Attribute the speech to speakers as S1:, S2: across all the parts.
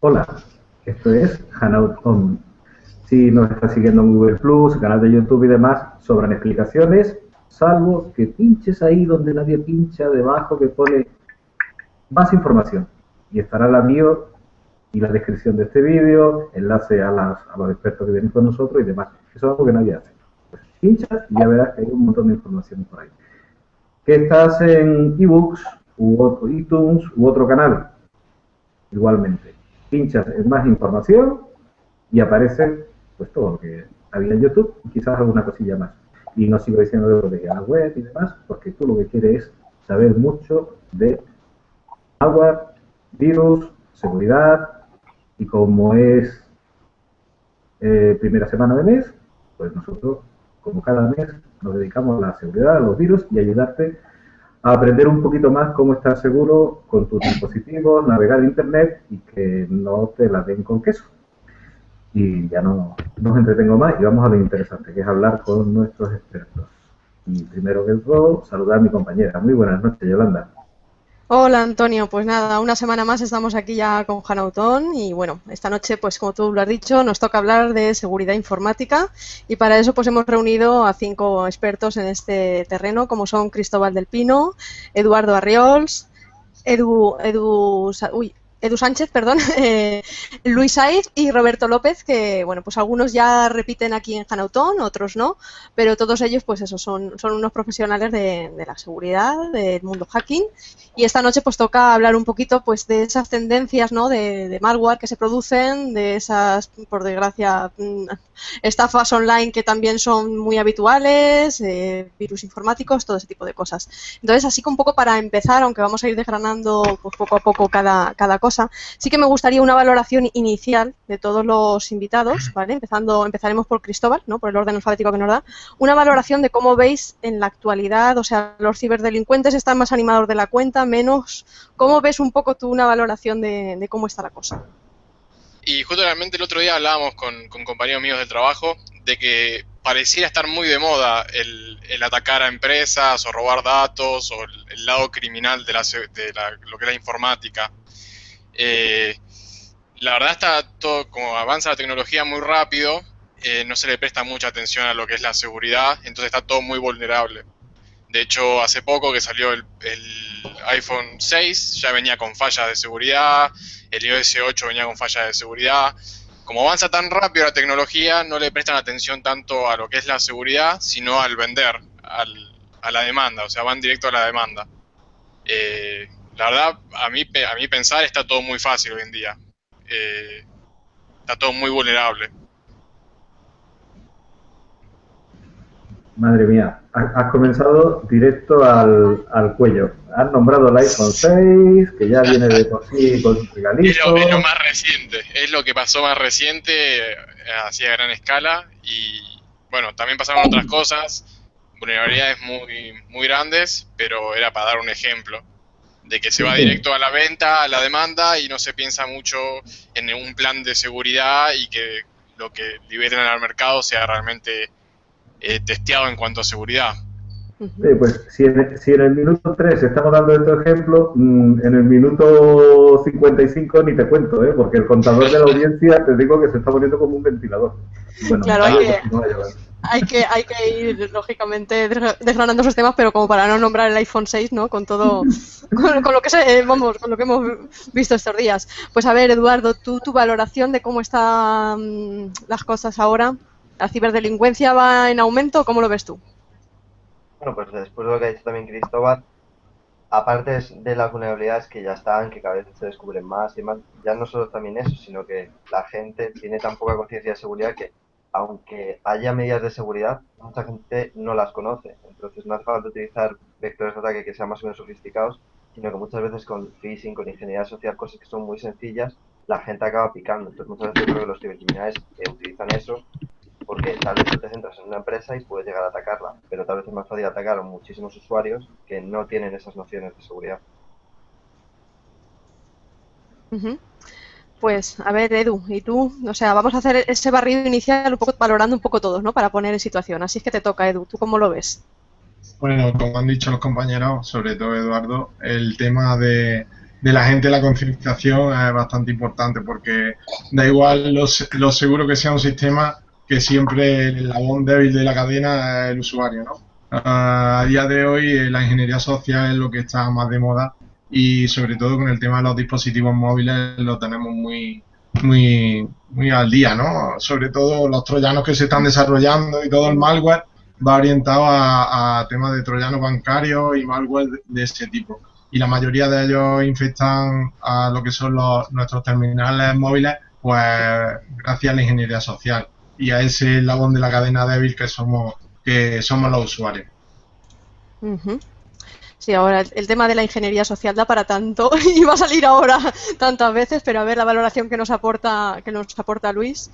S1: Hola, esto es Hanout On. Si nos estás siguiendo en Google Plus, canal de YouTube y demás, sobran explicaciones, salvo que pinches ahí donde nadie pincha, debajo que pone más información. Y estará la mío y la descripción de este vídeo, enlace a, las, a los expertos que vienen con nosotros y demás. Eso es algo que nadie hace. Pues pinchas y ya verás que hay un montón de información por ahí. Que estás en ebooks, u otro iTunes, u otro canal. Igualmente. Pinchas en más información y aparece pues todo lo que había en YouTube y quizás alguna cosilla más. Y no sigo diciendo lo de la web y demás, porque tú lo que quieres es saber mucho de agua, virus, seguridad, y como es eh, primera semana de mes, pues nosotros, como cada mes, nos dedicamos a la seguridad, a los virus y ayudarte aprender un poquito más cómo estar seguro con tus dispositivos, navegar Internet y que no te la den con queso. Y ya no nos entretengo más y vamos a lo interesante, que es hablar con nuestros expertos. Y primero que todo, saludar a mi compañera. Muy buenas noches, Yolanda.
S2: Hola Antonio, pues nada, una semana más estamos aquí ya con Hanautón y bueno, esta noche pues como tú lo has dicho nos toca hablar de seguridad informática y para eso pues hemos reunido a cinco expertos en este terreno como son Cristóbal del Pino, Eduardo Arriols, Edu, Edu, uy, Edu Sánchez, perdón, eh, Luis Saiz y Roberto López, que bueno, pues algunos ya repiten aquí en Hanautón, otros no, pero todos ellos, pues eso, son, son unos profesionales de, la seguridad, del mundo hacking, y esta noche pues toca hablar un poquito pues de esas tendencias, ¿no? De, de malware que se producen, de esas, por desgracia, mm, estafas online que también son muy habituales, eh, virus informáticos, todo ese tipo de cosas. Entonces, así que un poco para empezar, aunque vamos a ir desgranando pues, poco a poco cada, cada cosa, sí que me gustaría una valoración inicial de todos los invitados, ¿vale? Empezando, empezaremos por Cristóbal, ¿no? Por el orden alfabético que nos da. Una valoración de cómo veis en la actualidad, o sea, los ciberdelincuentes están más animados de la cuenta, menos. ¿Cómo ves un poco tú una valoración de cómo está la cosa?
S3: Y justamente el otro día hablábamos con, compañeros míos del trabajo de que pareciera estar muy de moda el, atacar a empresas o robar datos o el, lado criminal de, la, de lo que es la informática. Eh, la verdad está todo, como avanza la tecnología muy rápido, eh, no se le presta mucha atención a lo que es la seguridad, entonces está todo muy vulnerable. De hecho, hace poco que salió el, iPhone 6, ya venía con fallas de seguridad, el iOS 8 venía con fallas de seguridad. Como avanza tan rápido la tecnología, no le prestan atención tanto a lo que es la seguridad, sino al vender, a la demanda, o sea, van directo a la demanda. Eh, la verdad, a mí, a pensar está todo muy fácil hoy en día. Eh, está todo muy vulnerable.
S1: Madre mía, has comenzado directo al, al, cuello. Has nombrado el iPhone 6, que ya viene de por sí con su regalito.
S3: Es lo, más reciente, es lo que pasó más reciente, así a gran escala. Y bueno, también pasaron otras cosas, vulnerabilidades muy, muy grandes, pero era para dar un ejemplo de que se va directo a la venta, a la demanda y no se piensa mucho en un plan de seguridad y que lo que liberen al mercado sea realmente eh, testeado en cuanto a seguridad.
S1: Sí, pues si en, si en, el minuto 3 estamos dando este ejemplo, mm, en el minuto 55 ni te cuento, ¿eh? porque el contador de la audiencia te digo que se está poniendo como un ventilador.
S2: claro, hay que, hay, que, ir, lógicamente, desgranando esos temas, pero como para no nombrar el iPhone 6, ¿no? Con todo, con, lo que se, vamos, con lo que hemos visto estos días. Pues a ver, Eduardo, tú, tu valoración de cómo están las cosas ahora. ¿La ciberdelincuencia va en aumento? ¿Cómo lo ves tú?
S4: Bueno, pues después de lo que ha dicho también Cristóbal, aparte de las vulnerabilidades que ya están, que cada vez se descubren más y más, ya no solo también eso, sino que la gente tiene tan poca conciencia de seguridad que aunque haya medidas de seguridad, mucha gente no las conoce. Entonces no hace falta utilizar vectores de ataque que sean más o menos sofisticados, sino que muchas veces con phishing, con ingeniería social, cosas que son muy sencillas, la gente acaba picando. Entonces muchas veces creo que los cibercriminales utilizan eso porque tal vez te centras en una empresa y puedes llegar a atacarla, pero tal vez es más fácil atacar a muchísimos usuarios que no tienen esas nociones de seguridad.
S2: Pues, a ver, Edu, y tú, o sea, vamos a hacer ese barrido inicial un poco valorando un poco todos, ¿no? Para poner en situación. Así es que te toca, Edu. ¿Tú cómo lo ves?
S5: Bueno, como han dicho los compañeros, sobre todo Eduardo, el tema de, de la gente la concienciación es bastante importante porque da igual lo, lo seguro que sea un sistema que siempre el eslabón débil de la cadena es el usuario, ¿no? a día de hoy eh, la ingeniería social es lo que está más de moda y sobre todo con el tema de los dispositivos móviles lo tenemos muy muy muy al día, ¿no? Sobre todo los troyanos que se están desarrollando y todo el malware va orientado a, temas de troyanos bancarios y malware de, ese tipo. Y la mayoría de ellos infectan a lo que son los, nuestros terminales móviles, pues gracias a la ingeniería social y a ese eslabón de la cadena débil que somos que somos los usuarios.
S2: Sí, ahora el, tema de la ingeniería social da para tanto y va a salir ahora tantas veces, pero a ver la valoración que nos aporta que nos aporta Luis.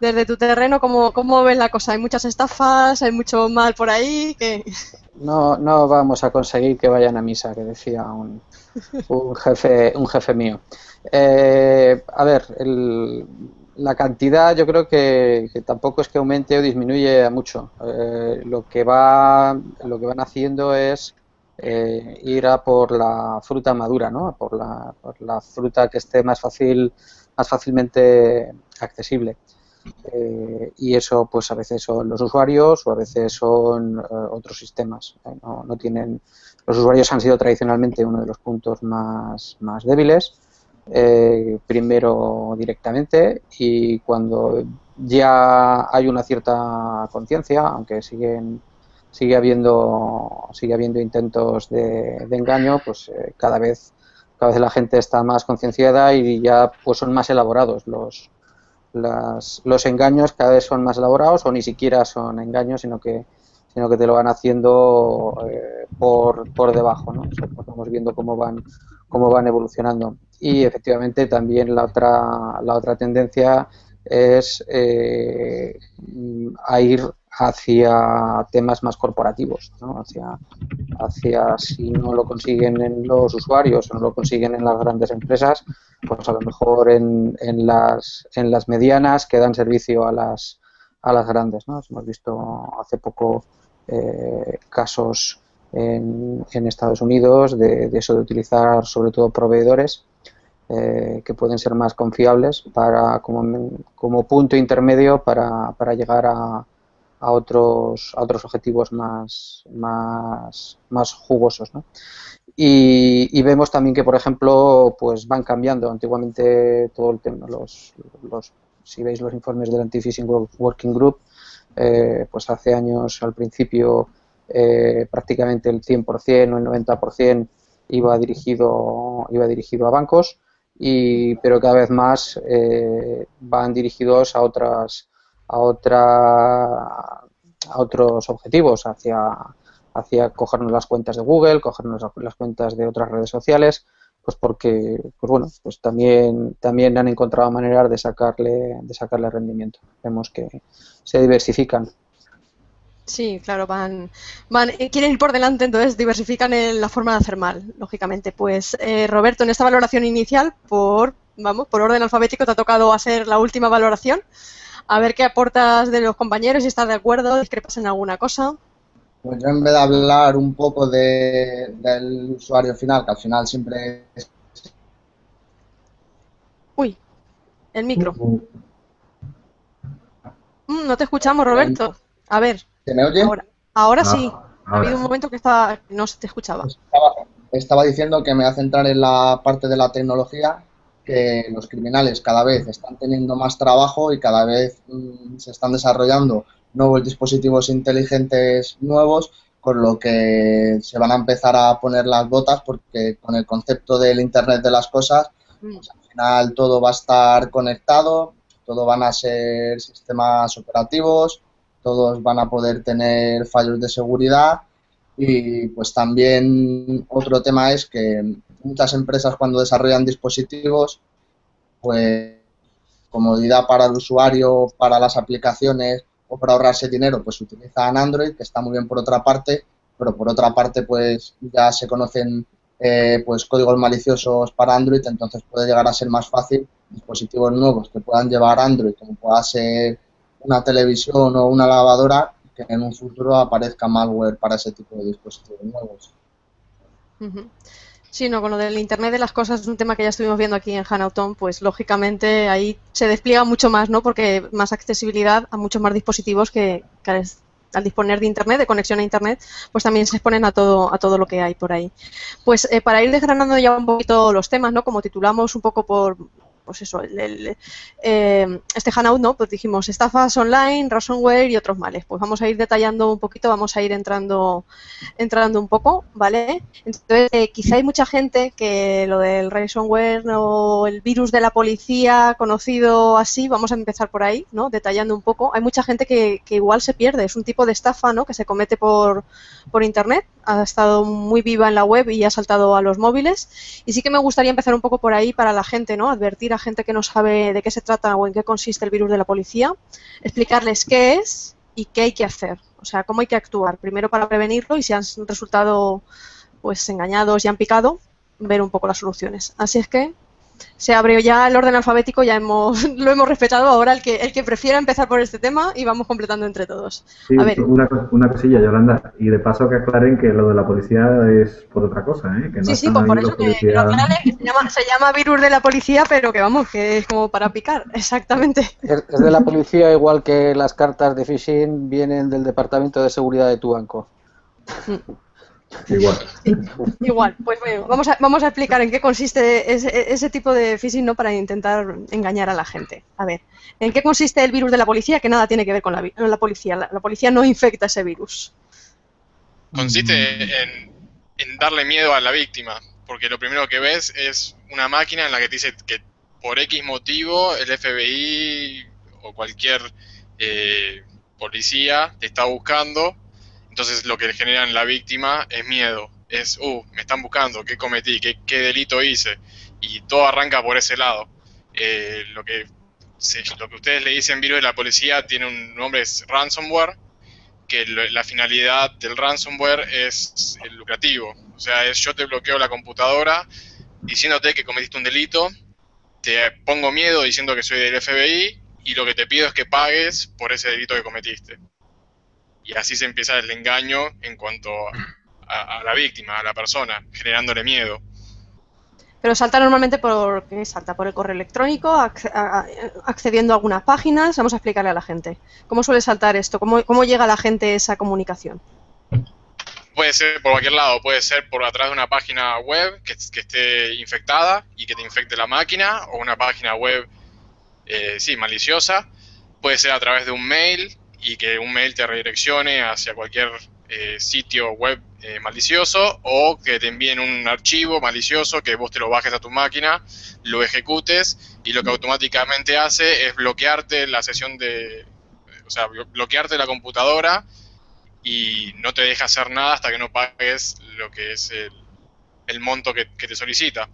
S2: Desde tu terreno, ¿cómo, cómo ves la cosa? ¿Hay muchas estafas? ¿Hay mucho mal por ahí? que
S6: No, no vamos a conseguir que vayan a misa, que decía un, un jefe, un jefe mío. Eh, a ver, el, la cantidad yo creo que, tampoco es que aumente o disminuye mucho. Eh, lo que va, lo que van haciendo es eh, ir a por la fruta madura, ¿no? Por la, por la fruta que esté más fácil, más fácilmente accesible. Eh, y eso, pues a veces son los usuarios o a veces son otros sistemas. No, no, tienen, los usuarios han sido tradicionalmente uno de los puntos más, más débiles eh, primero directamente y cuando ya hay una cierta conciencia, aunque siguen sigue habiendo sigue habiendo intentos de, engaño, pues eh, cada vez cada vez la gente está más concienciada y ya pues son más elaborados los los engaños cada vez son más elaborados o ni siquiera son engaños, sino que sino que te lo van haciendo eh, por, por debajo, ¿no? Pues vamos viendo cómo van cómo van evolucionando. Y efectivamente también la otra, la otra tendencia es eh, a ir hacia temas más corporativos, ¿no? hacia, hacia si no lo consiguen en los usuarios o no lo consiguen en las grandes empresas, pues a lo mejor en, en, las, en las medianas que dan servicio a las, a las grandes. ¿no? Hemos visto hace poco eh, casos en, Estados Unidos, de, eso de utilizar sobre todo proveedores eh, que pueden ser más confiables para como, como punto intermedio para, para llegar a, a, otros, a otros objetivos más, más, más jugosos. ¿no? Y, y, vemos también que, por ejemplo, pues van cambiando. Antiguamente todo el tema, los, los, si veis los informes del Anti-Phishing Working Group, eh, pues hace años al principio eh, prácticamente el 100% o el 90% iba dirigido, iba dirigido a bancos, y, pero cada vez más eh, van dirigidos a otras a otra a otros objetivos hacia hacia cogernos las cuentas de Google, cogernos las cuentas de otras redes sociales, pues porque pues bueno, pues también también han encontrado maneras de sacarle de sacarle rendimiento. Vemos que se diversifican
S2: Sí, claro, van, van, eh, quieren ir por delante, entonces diversifican en la forma de hacer mal, lógicamente. Pues eh, Roberto, en esta valoración inicial, por, vamos, por orden alfabético, te ha tocado hacer la última valoración. A ver qué aportas de los compañeros, si estás de acuerdo, discrepas en alguna cosa.
S7: Pues yo en vez de hablar un poco de, del usuario final, que al final siempre es...
S2: Uy, el micro. Mm, no te escuchamos, Roberto. A ver.
S7: ¿Se me oye?
S2: Ahora, ah, sí. ha habido un momento que estaba, no se te escuchaba.
S7: Estaba, diciendo que me voy a centrar en la parte de la tecnología, que los criminales cada vez están teniendo más trabajo y cada vez mm, se están desarrollando nuevos dispositivos inteligentes nuevos, con lo que se van a empezar a poner las botas porque con el concepto del Internet de las cosas, mm. pues, al final todo va a estar conectado, todo van a ser sistemas operativos, todos van a poder tener fallos de seguridad y pues también otro tema es que muchas empresas cuando desarrollan dispositivos pues comodidad para el usuario, para las aplicaciones o para ahorrarse dinero pues utilizan Android que está muy bien por otra parte pero por otra parte pues ya se conocen eh, pues códigos maliciosos para Android entonces puede llegar a ser más fácil dispositivos nuevos que puedan llevar Android como pueda ser una televisión o una lavadora que en un futuro aparezca malware para ese tipo de dispositivos nuevos.
S2: Sí, no, con lo del Internet de las cosas es un tema que ya estuvimos viendo aquí en Hanauton, pues lógicamente ahí se despliega mucho más, ¿no? Porque más accesibilidad a muchos más dispositivos que, al disponer de Internet, de conexión a Internet, pues también se exponen a todo, a todo lo que hay por ahí. Pues eh, para ir desgranando ya un poquito los temas, ¿no? Como titulamos un poco por pues eso, el, eh, este Hanout, ¿no? Pues dijimos estafas online, ransomware y otros males. Pues vamos a ir detallando un poquito, vamos a ir entrando, entrando un poco, ¿vale? Entonces, eh, quizá hay mucha gente que lo del ransomware o el virus de la policía, conocido así, vamos a empezar por ahí, ¿no? Detallando un poco. Hay mucha gente que, que igual se pierde, es un tipo de estafa, ¿no? Que se comete por, por internet, ha estado muy viva en la web y ha saltado a los móviles. Y sí que me gustaría empezar un poco por ahí para la gente, ¿no? Advertir gente que no sabe de qué se trata o en qué consiste el virus de la policía, explicarles qué es y qué hay que hacer, o sea, cómo hay que actuar, primero para prevenirlo y si han resultado pues engañados y han picado, ver un poco las soluciones. Así es que se abrió ya el orden alfabético, ya hemos, lo hemos respetado. Ahora el que, el que prefiera empezar por este tema y vamos completando entre todos.
S1: Una, una, cosilla, Yolanda, y de paso que aclaren que lo de la policía es por otra cosa, ¿eh? Que
S2: no sí, sí, pues por eso que, se, llama, se, llama, virus de la policía, pero que vamos, que es como para picar, exactamente.
S6: Es, de la policía, igual que las cartas de phishing vienen del Departamento de Seguridad de tu banco.
S1: Igual.
S2: Igual, pues bueno, vamos a, vamos a explicar en qué consiste ese, tipo de phishing ¿no? para intentar engañar a la gente. A ver, ¿en qué consiste el virus de la policía? Que nada tiene que ver con la, policía. La, policía no infecta ese virus.
S3: Consiste en, en, darle miedo a la víctima, porque lo primero que ves es una máquina en la que te dice que por X motivo el FBI o cualquier eh, policía te está buscando entonces lo que le genera en la víctima es miedo, es, uh, me están buscando, ¿qué cometí? ¿Qué, delito hice? Y todo arranca por ese lado. Eh, lo, que, lo que ustedes le dicen virus de la policía tiene un nombre, es ransomware, que la finalidad del ransomware es el lucrativo. O sea, es yo te bloqueo la computadora diciéndote que cometiste un delito, te pongo miedo diciendo que soy del FBI y lo que te pido es que pagues por ese delito que cometiste y así se empieza el engaño en cuanto a, la víctima, a la persona, generándole miedo.
S2: Pero salta normalmente por ¿qué salta por el correo electrónico, accediendo a algunas páginas. Vamos a explicarle a la gente. ¿Cómo suele saltar esto? ¿Cómo, cómo llega a la gente esa comunicación?
S3: Puede ser por cualquier lado, puede ser por atrás de una página web que, esté infectada y que te infecte la máquina, o una página web, eh, sí, maliciosa. Puede ser a través de un mail, y que un mail te redireccione hacia cualquier eh, sitio web eh, malicioso o que te envíen un archivo malicioso que vos te lo bajes a tu máquina, lo ejecutes y lo que automáticamente hace es bloquearte la sesión de, o sea, bloquearte la computadora y no te deja hacer nada hasta que no pagues lo que es el, monto que, te solicita.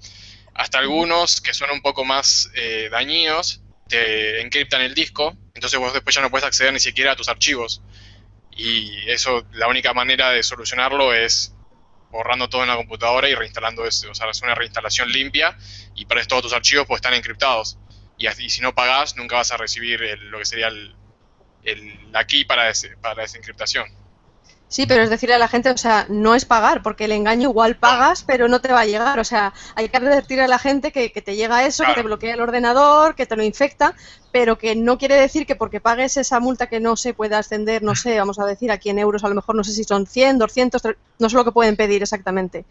S3: Hasta algunos que son un poco más eh, dañinos te encriptan el disco, entonces vos después ya no puedes acceder ni siquiera a tus archivos. Y eso, la única manera de solucionarlo es borrando todo en la computadora y reinstalando eso, o sea, es una reinstalación limpia y para eso todos tus archivos pues están encriptados. Y, si no pagás, nunca vas a recibir lo que sería el, la key para, para esa encriptación.
S2: Sí, pero es decirle a la gente, o sea, no es pagar, porque el engaño igual pagas, pero no te va a llegar. O sea, hay que advertir a la gente que, te llega eso, que te bloquea el ordenador, que te lo infecta, pero que no quiere decir que porque pagues esa multa que no se pueda ascender, no sé, vamos a decir aquí en euros, a lo mejor no sé si son 100, 200, no sé lo que pueden pedir exactamente.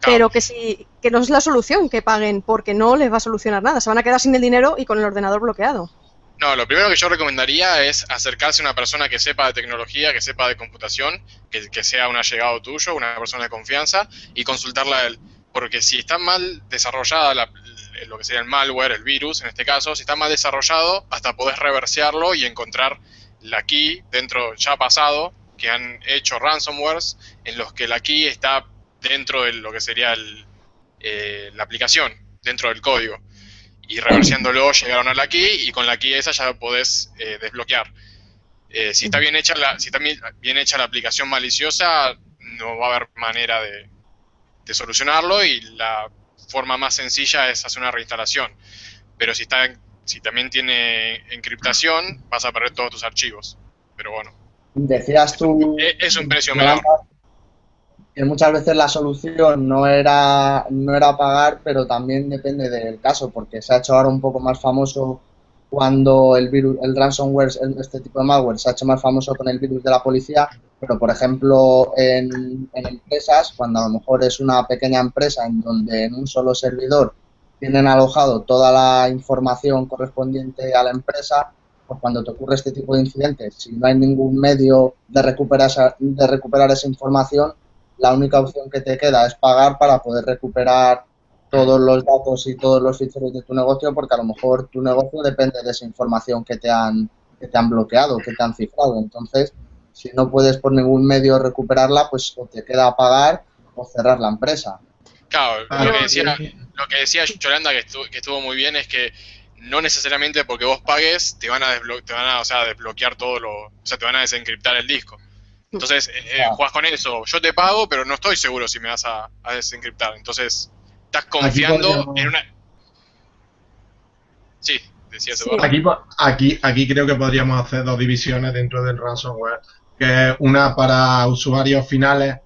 S2: Pero que si que no es la solución que paguen, porque no les va a solucionar nada. Se van a quedar sin el dinero y con el ordenador bloqueado.
S3: No, lo primero que yo recomendaría es acercarse a una persona que sepa de tecnología, que sepa de computación, que, sea un allegado tuyo, una persona de confianza, y consultarla a él. Porque si está mal desarrollada lo que sería el malware, el virus en este caso, si está mal desarrollado, hasta podés reversearlo y encontrar la key dentro, ya pasado, que han hecho ransomwares en los que la key está dentro de lo que sería eh, la aplicación, dentro del código y reversiándolo llegaron a la key y con la key esa ya podés eh, desbloquear. Eh, si está bien hecha la, si está bien hecha la aplicación maliciosa, no va a haber manera de, solucionarlo y la forma más sencilla es hacer una reinstalación. Pero si está si también tiene encriptación, vas a perder todos tus archivos. Pero bueno.
S7: Decías tú.
S3: Es, un precio menor.
S7: Que muchas veces la solución no era, no era pagar, pero también depende del caso, porque se ha hecho ahora un poco más famoso cuando el virus, el ransomware, este tipo de malware se ha hecho más famoso con el virus de la policía, pero por ejemplo en, en empresas, cuando a lo mejor es una pequeña empresa en donde en un solo servidor tienen alojado toda la información correspondiente a la empresa, pues cuando te ocurre este tipo de incidentes, si no hay ningún medio de recuperar de recuperar esa información, la única opción que te queda es pagar para poder recuperar todos los datos y todos los ficheros de tu negocio, porque a lo mejor tu negocio depende de esa información que te han, que te han bloqueado, que te han cifrado. Entonces, si no puedes por ningún medio recuperarla, pues o te queda pagar o cerrar la empresa.
S3: Claro, lo, que decía, lo que decía Yolanda, que estuvo, que estuvo muy bien, es que no necesariamente porque vos pagues te van a, te van a o sea, desbloquear todo lo, o sea, te van a desencriptar el disco. Entonces, eh, eh jugás con eso. Yo te pago, pero no estoy seguro si me vas a, desencriptar. Entonces, estás confiando en una. Sí, decía sí.
S5: Aquí, aquí, aquí creo que podríamos hacer dos divisiones dentro del ransomware, que es una para usuarios finales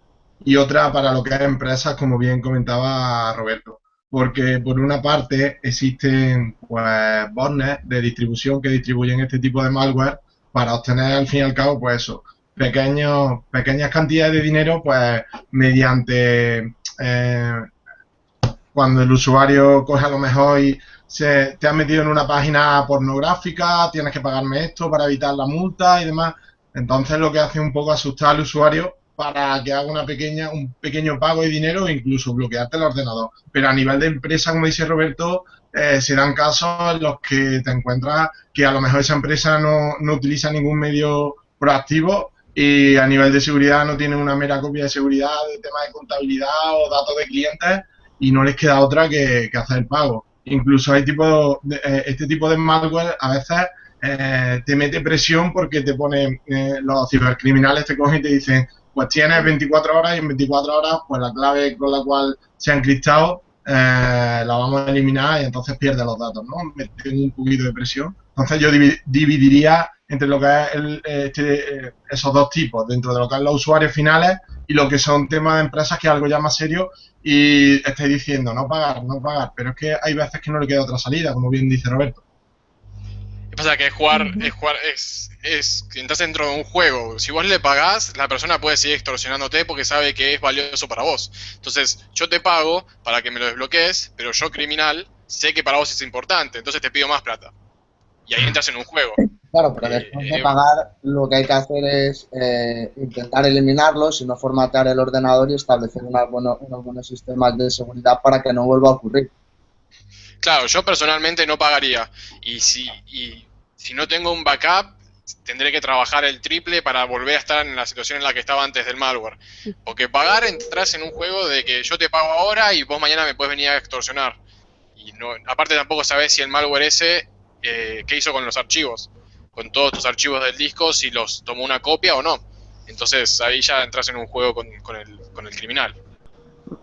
S5: y otra para lo que es empresas, como bien comentaba Roberto. Porque por una parte existen pues botnets de distribución que distribuyen este tipo de malware para obtener al fin y al cabo pues eso, pequeños, pequeñas cantidades de dinero, pues mediante eh, cuando el usuario coge a lo mejor y se te ha metido en una página pornográfica, tienes que pagarme esto para evitar la multa y demás. Entonces lo que hace un poco asustar al usuario para que haga una pequeña, un pequeño pago de dinero e incluso bloquearte el ordenador. Pero a nivel de empresa, como dice Roberto, eh, se dan casos en los que te encuentras que a lo mejor esa empresa no, no utiliza ningún medio proactivo y a nivel de seguridad no tienen una mera copia de seguridad de temas de contabilidad o datos de clientes y no les queda otra que, hacer el pago. Incluso hay tipo de, eh, este tipo de malware a veces eh, te mete presión porque te pone eh, los cibercriminales te cogen y te dicen pues tienes 24 horas y en 24 horas pues la clave con la cual se han encriptado la vamos a eliminar y entonces pierde los datos, ¿no? Meten un poquito de presión. Entonces yo dividiría entre lo que es este, esos dos tipos, dentro de lo que es los usuarios finales y lo que son temas de empresas, que es algo ya más serio, y estáis diciendo, no pagar, no pagar, pero es que hay veces que no le queda otra salida, como bien dice Roberto.
S3: ¿Qué pasa? Que es jugar, es jugar, es, es que entras dentro de un juego. Si vos le pagás, la persona puede seguir extorsionándote porque sabe que es valioso para vos. Entonces, yo te pago para que me lo desbloquees, pero yo, criminal, sé que para vos es importante, entonces te pido más plata. Y ahí entras en un juego.
S7: Claro, pero después de pagar lo que hay que hacer es eh, intentar eliminarlos y no formatear el ordenador y establecer unos buenos, sistemas de seguridad para que no vuelva a ocurrir.
S3: Claro, yo personalmente no pagaría. Y si, y si no tengo un backup, tendré que trabajar el triple para volver a estar en la situación en la que estaba antes del malware. Porque pagar entras en un juego de que yo te pago ahora y vos mañana me puedes venir a extorsionar. Y no, aparte tampoco sabes si el malware ese, eh, qué hizo con los archivos con todos tus archivos del disco si los tomó una copia o no. Entonces ahí ya entras en un juego con, el, con el, criminal.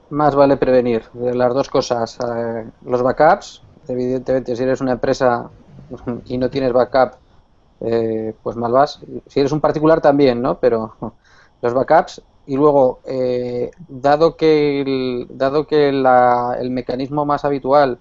S6: Más vale prevenir las dos cosas. Eh, los backups, evidentemente, si eres una empresa y no tienes backup, eh, pues mal vas. Si eres un particular también, ¿no? Pero los backups y luego, eh, dado que, el, dado que el mecanismo más habitual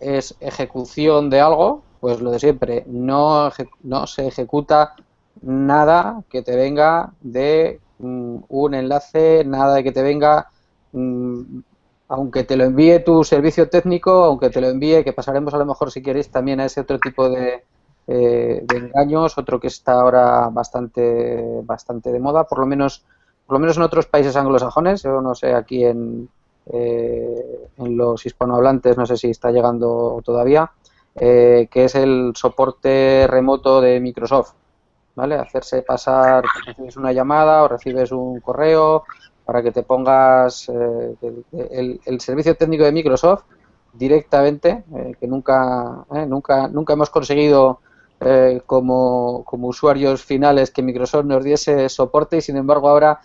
S6: es ejecución de algo, pues lo de siempre, no, no se ejecuta nada que te venga de mm, un enlace, nada de que te venga, mm, aunque te lo envíe tu servicio técnico, aunque te lo envíe, que pasaremos a lo mejor si queréis también a ese otro tipo de, eh, de engaños, otro que está ahora bastante, bastante de moda, por lo menos, por lo menos en otros países anglosajones, yo no sé, aquí en, eh, en los hispanohablantes no sé si está llegando todavía, eh, que es el soporte remoto de Microsoft. ¿Vale? Hacerse pasar, recibes una llamada o recibes un correo para que te pongas eh, el, servicio técnico de Microsoft directamente, eh, que nunca, nunca, nunca hemos conseguido como, como, usuarios finales que Microsoft nos diese soporte y sin embargo ahora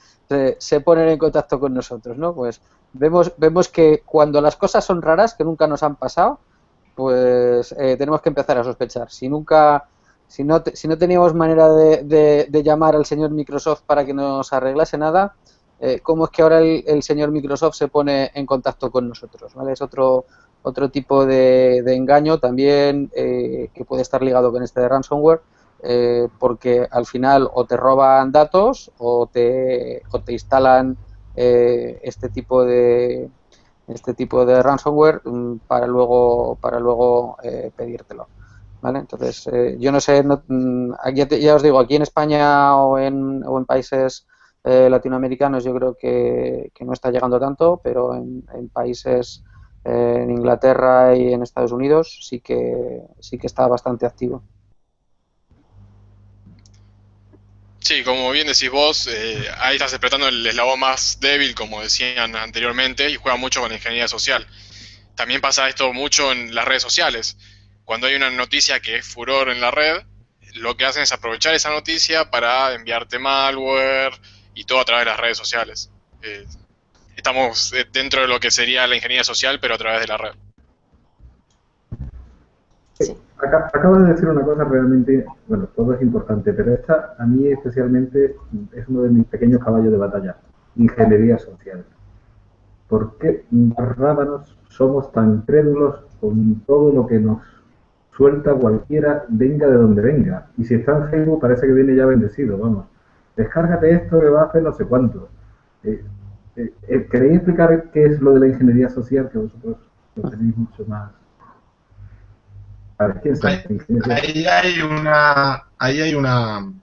S6: se ponen en contacto con nosotros, ¿no? Pues vemos, vemos que cuando las cosas son raras, que nunca nos han pasado, pues eh, tenemos que empezar a sospechar. Si nunca, si no, si no teníamos manera de, de, llamar al señor Microsoft para que nos arreglase nada, eh, cómo es que ahora el, señor Microsoft se pone en contacto con nosotros, ¿vale? Es otro, otro tipo de, engaño también eh, que puede estar ligado con este de ransomware, eh, porque al final o te roban datos o te, o te instalan este tipo de este tipo de ransomware mm, para luego para luego pedírtelo. ¿Vale? Entonces, yo no sé, mm, ya, os digo, aquí en España o en, o en países eh, latinoamericanos yo creo que, no está llegando tanto, pero en, países eh, en Inglaterra y en Estados Unidos sí que sí que está bastante activo.
S3: Sí, como bien decís vos, eh, ahí estás explotando el eslabón más débil, como decían anteriormente, y juega mucho con la ingeniería social. También pasa esto mucho en las redes sociales. Cuando hay una noticia que es furor en la red, lo que hacen es aprovechar esa noticia para enviarte malware, y todo a través de las redes sociales. Eh, estamos dentro de lo que sería la ingeniería social, pero a través de la red.
S1: Acabas de decir una cosa realmente, bueno, todo es importante, pero esta a mí especialmente es uno de mis pequeños caballos de batalla, ingeniería social. ¿Por qué rábanos somos tan crédulos con todo lo que nos suelta cualquiera, venga de donde venga? Y si está en Facebook parece que viene ya bendecido, vamos descárgate esto que va a hacer no sé cuánto. Eh, eh, eh, ¿Queréis explicar qué es lo de la ingeniería social que vosotros lo tenéis mucho más?
S5: Ahí, hay una, ahí hay una,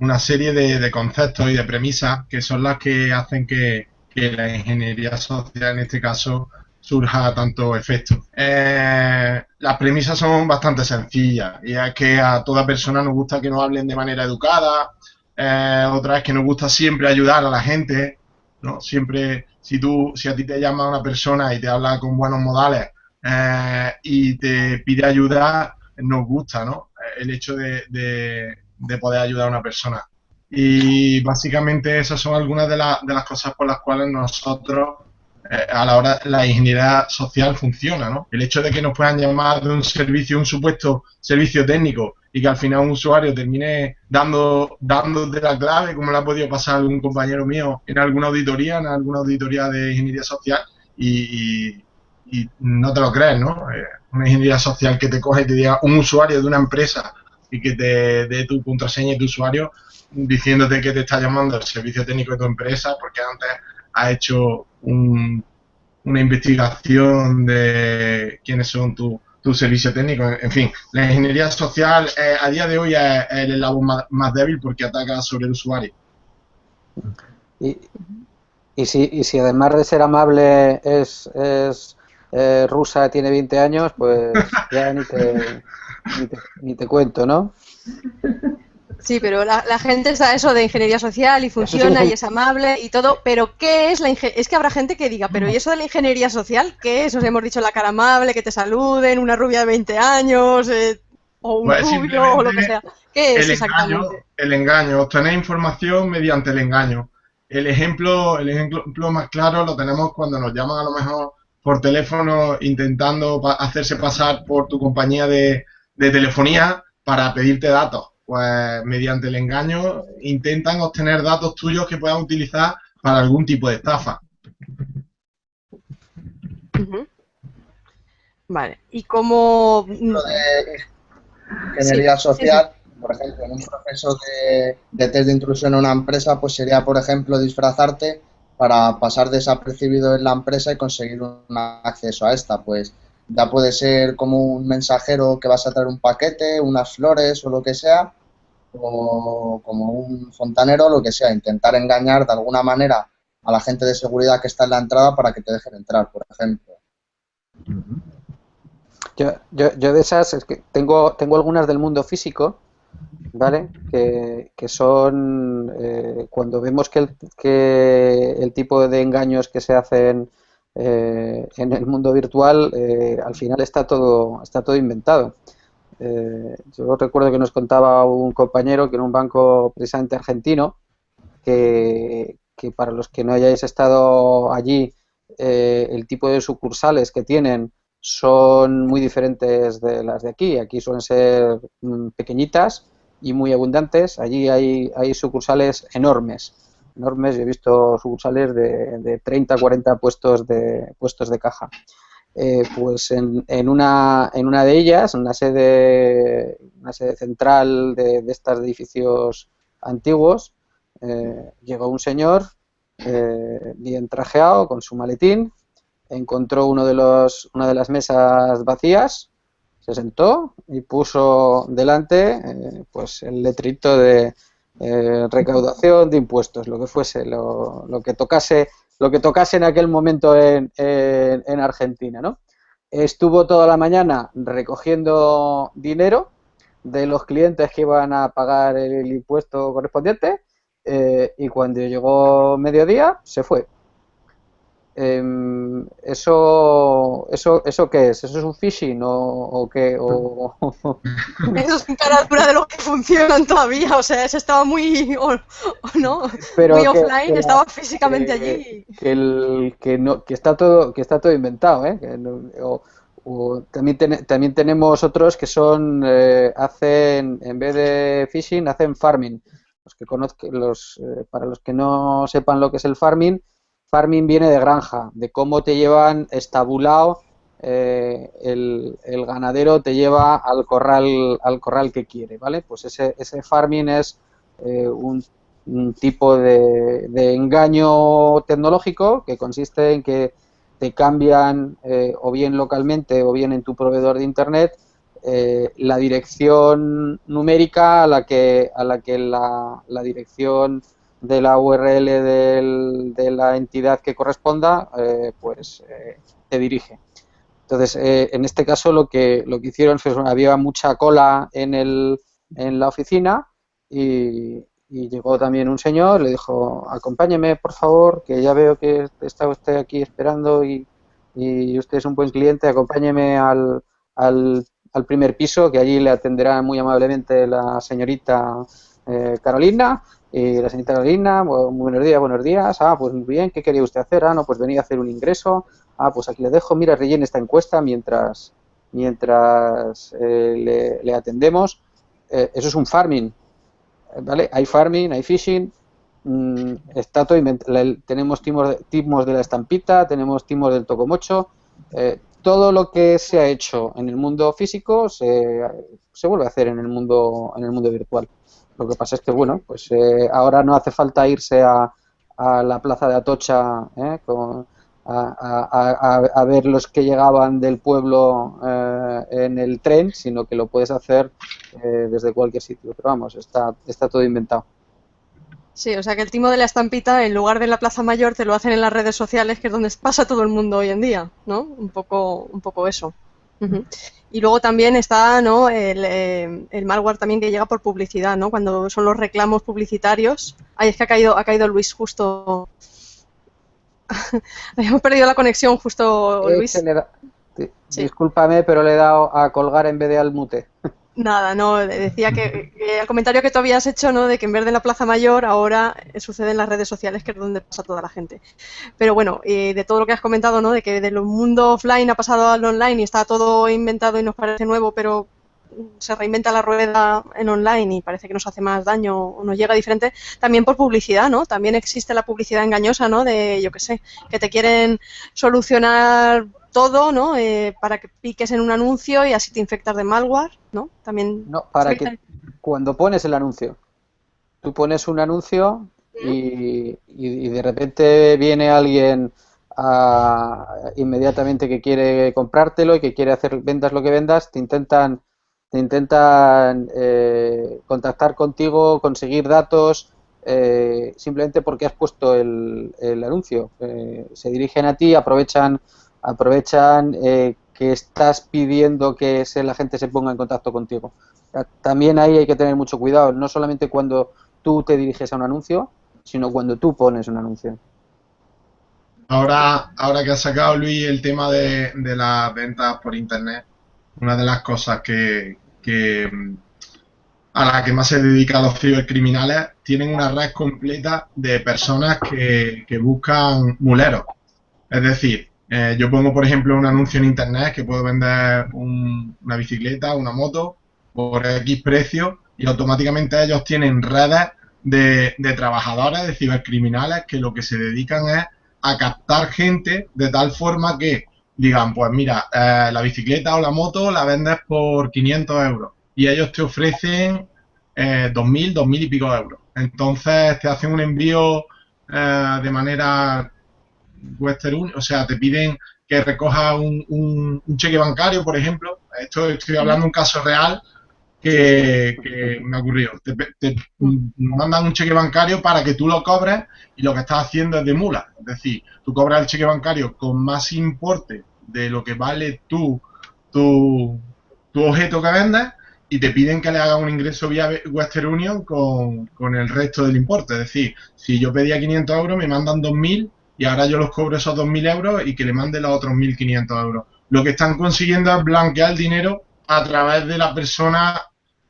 S5: una serie de, conceptos y de premisas que son las que hacen que, la ingeniería social, en este caso, surja tanto efecto. las premisas son bastante sencillas y es que a toda persona nos gusta que nos hablen de manera educada, eh, otra es que nos gusta siempre ayudar a la gente, ¿no? Siempre, si tú, si a ti te llama una persona y te habla con buenos modales eh, y te pide ayuda, nos gusta, ¿no? El hecho de, de, poder ayudar a una persona. Y básicamente esas son algunas de, de las cosas por las cuales nosotros eh, a la hora la ingeniería social funciona, ¿no? El hecho de que nos puedan llamar de un servicio, un supuesto servicio técnico y que al final un usuario termine dando dándote la clave, como le ha podido pasar algún compañero mío en alguna auditoría, en alguna auditoría de ingeniería social, y, no te lo crees, ¿no? Eh, una ingeniería social que te coge y te diga un usuario de una empresa y que te dé tu contraseña y tu usuario diciéndote que te está llamando el servicio técnico de tu empresa porque antes ha hecho una investigación de quiénes son tus tu servicio técnico. En fin, la ingeniería social eh, a día de hoy es, el eslabón más, débil porque ataca sobre el usuario.
S6: Y, y, si, y si además de ser amable es, es eh, rusa, tiene 20 años, pues ya ni te, ni te cuento, ¿no?
S2: Sí, pero la, gente está eso de ingeniería social y funciona y es amable y todo, pero ¿qué es la ingeniería? Es que habrá gente que diga, pero ¿y eso de la ingeniería social? ¿Qué es? Os hemos dicho la cara amable, que te saluden, una rubia de 20 años, eh, o un pues rubio, o lo que sea. ¿Qué es
S5: el exactamente? Engaño, el engaño, obtener información mediante el engaño. El ejemplo, el ejemplo más claro lo tenemos cuando nos llaman a lo mejor por teléfono intentando hacerse pasar por tu compañía de telefonía para pedirte datos. Pues mediante el engaño intentan obtener datos tuyos que puedan utilizar para algún tipo de estafa.
S2: Vale, y como...
S7: ingeniería social, por ejemplo, en un proceso de, de, test de intrusión en una empresa, pues sería, por ejemplo, disfrazarte para pasar desapercibido en la empresa y conseguir un acceso a esta. Pues ya puede ser como un mensajero que vas a traer un paquete, unas flores o lo que sea, o como un fontanero, lo que sea, intentar engañar de alguna manera a la gente de seguridad que está en la entrada para que te dejen entrar, por ejemplo.
S6: Yo, yo, yo de esas, es que tengo, tengo algunas del mundo físico, ¿vale? Que, que son eh, cuando vemos que el, que el tipo de engaños que se hacen eh, en el mundo virtual, eh, al final está todo, está todo inventado. Eh, yo recuerdo que nos contaba un compañero que en un banco precisamente argentino, que, para los que no hayáis estado allí, el tipo de sucursales que tienen son muy diferentes de las de aquí. Aquí suelen ser mm, pequeñitas y muy abundantes. Allí hay, hay sucursales enormes. enormes. Yo he visto sucursales de, de 30, 40 puestos de, puestos de caja. Eh, pues en, en, una, en una de ellas, una sede, una sede central de, de estas edificios antiguos, eh, llegó un señor eh, bien trajeado con su maletín, encontró uno de los, una de las mesas vacías, se sentó y puso delante eh, pues el letrito de eh, recaudación de impuestos, lo que fuese, lo, lo, que tocase, lo que tocase en aquel momento en, en, en Argentina, ¿no? Estuvo toda la mañana recogiendo dinero de los clientes que iban a pagar el impuesto correspondiente eh, y cuando llegó mediodía se fue. Eh, ¿eso, eso, ¿Eso qué es? ¿Eso es un phishing o, o qué? O...
S2: Eso es cara de los que funcionan todavía, o sea, ese estaba muy, o, ¿no?
S6: Pero
S2: muy
S6: que,
S2: offline,
S6: que
S2: estaba físicamente
S6: que,
S2: allí.
S6: Que, el, que, no, que, está todo, que está todo inventado, ¿eh? O, o también, ten, también tenemos otros que son, eh, hacen, en vez de phishing, hacen farming. Los que conozcan, los, eh, para los que no sepan lo que es el farming, farming viene de granja, de cómo te llevan estabulado eh, el, ganadero te lleva al corral al corral que quiere, ¿vale? Pues ese, ese farming es eh, un, tipo de, de, engaño tecnológico que consiste en que te cambian eh, o bien localmente o bien en tu proveedor de internet eh, la dirección numérica a la que a la que la, la dirección de la URL del, de la entidad que corresponda, eh, pues eh, te dirige. Entonces, eh, en este caso lo que, lo que hicieron fue, había mucha cola en, el, en la oficina y, y, llegó también un señor, le dijo, acompáñeme por favor, que ya veo que está usted aquí esperando y, y usted es un buen cliente, acompáñeme al, al, al, primer piso, que allí le atenderá muy amablemente la señorita eh, Carolina y la señorita Carolina, buenos días, buenos días. Ah, pues muy bien, ¿qué quería usted hacer? Ah, no, pues venía a hacer un ingreso. Ah, pues aquí le dejo, mira, rellene esta encuesta mientras, mientras eh, le, atendemos. Eh, eso es un farming, ¿vale? Hay farming, hay phishing, mmm, está todo. Tenemos timos de, timos de la estampita, tenemos timos del tocomocho. Eh, todo lo que se ha hecho en el mundo físico se, se vuelve a hacer en el mundo, en el mundo virtual. Lo que pasa es que, bueno, pues eh, ahora no hace falta irse a, a la plaza de Atocha eh, a, a, a, ver los que llegaban del pueblo eh, en el tren, sino que lo puedes hacer eh, desde cualquier sitio. Pero vamos, está, está todo inventado.
S2: Sí, o sea que el timo de la estampita, en lugar de la Plaza Mayor, te lo hacen en las redes sociales, que es donde pasa todo el mundo hoy en día, ¿no? Un poco, un poco eso. Uh -huh. Y luego también está ¿no? el, eh, el, malware también que llega por publicidad, ¿no? Cuando son los reclamos publicitarios. Ay, es que ha caído, ha caído Luis justo. Habíamos perdido la conexión justo,
S6: eh,
S2: Luis.
S6: Da... Sí. Discúlpame, pero le he dado a colgar en vez de al mute.
S2: Nada, no, decía que, el comentario que tú habías hecho, ¿no? De que en vez de la Plaza Mayor, ahora sucede en las redes sociales, que es donde pasa toda la gente. Pero bueno, eh, de todo lo que has comentado, ¿no? De que del mundo offline ha pasado al online y está todo inventado y nos parece nuevo, pero se reinventa la rueda en online y parece que nos hace más daño o nos llega diferente, también por publicidad, ¿no? También existe la publicidad engañosa, ¿no? De, yo qué sé, que te quieren solucionar todo, ¿no? Eh, para que piques en un anuncio y así te infectas de malware, ¿no? También.
S6: No, para que cuando pones el anuncio, tú pones un anuncio y, y, de repente viene alguien a, inmediatamente que quiere comprártelo y que quiere hacer vendas lo que vendas, te intentan te intentan eh, contactar contigo, conseguir datos, eh, simplemente porque has puesto el, el anuncio. Eh, se dirigen a ti, aprovechan aprovechan eh, que estás pidiendo que se, la gente se ponga en contacto contigo. También ahí hay que tener mucho cuidado, no solamente cuando tú te diriges a un anuncio, sino cuando tú pones un anuncio.
S5: Ahora, ahora que has sacado, Luis, el tema de, las ventas por Internet, una de las cosas que, que a la que más se dedican los cibercriminales, tienen una red completa de personas que buscan muleros. Es decir, eh, yo pongo, por ejemplo, un anuncio en internet que puedo vender un, una bicicleta, una moto, por X precio, y automáticamente ellos tienen redes de, de trabajadores, de cibercriminales, que lo que se dedican es a captar gente de tal forma que digan, pues mira, eh, la bicicleta o la moto la vendes por 500 euros y ellos te ofrecen eh, 2.000, 2.000 y pico de euros. Entonces te hacen un envío de manera Western Union, o sea, te piden que recoja un, un, cheque bancario, por ejemplo. Esto estoy hablando de un caso real que, me ha ocurrido. Te, mandan un cheque bancario para que tú lo cobres y lo que estás haciendo es de mula. Es decir, tú cobras el cheque bancario con más importe de lo que vale tu, tu, tu objeto que vendes y te piden que le hagas un ingreso vía Western Union con, con, el resto del importe. Es decir, si yo pedía 500 euros, me mandan 2.000 y ahora yo los cobro esos 2.000 euros y que le mande los otros 1.500 euros. Lo que están consiguiendo es blanquear el dinero a través de la persona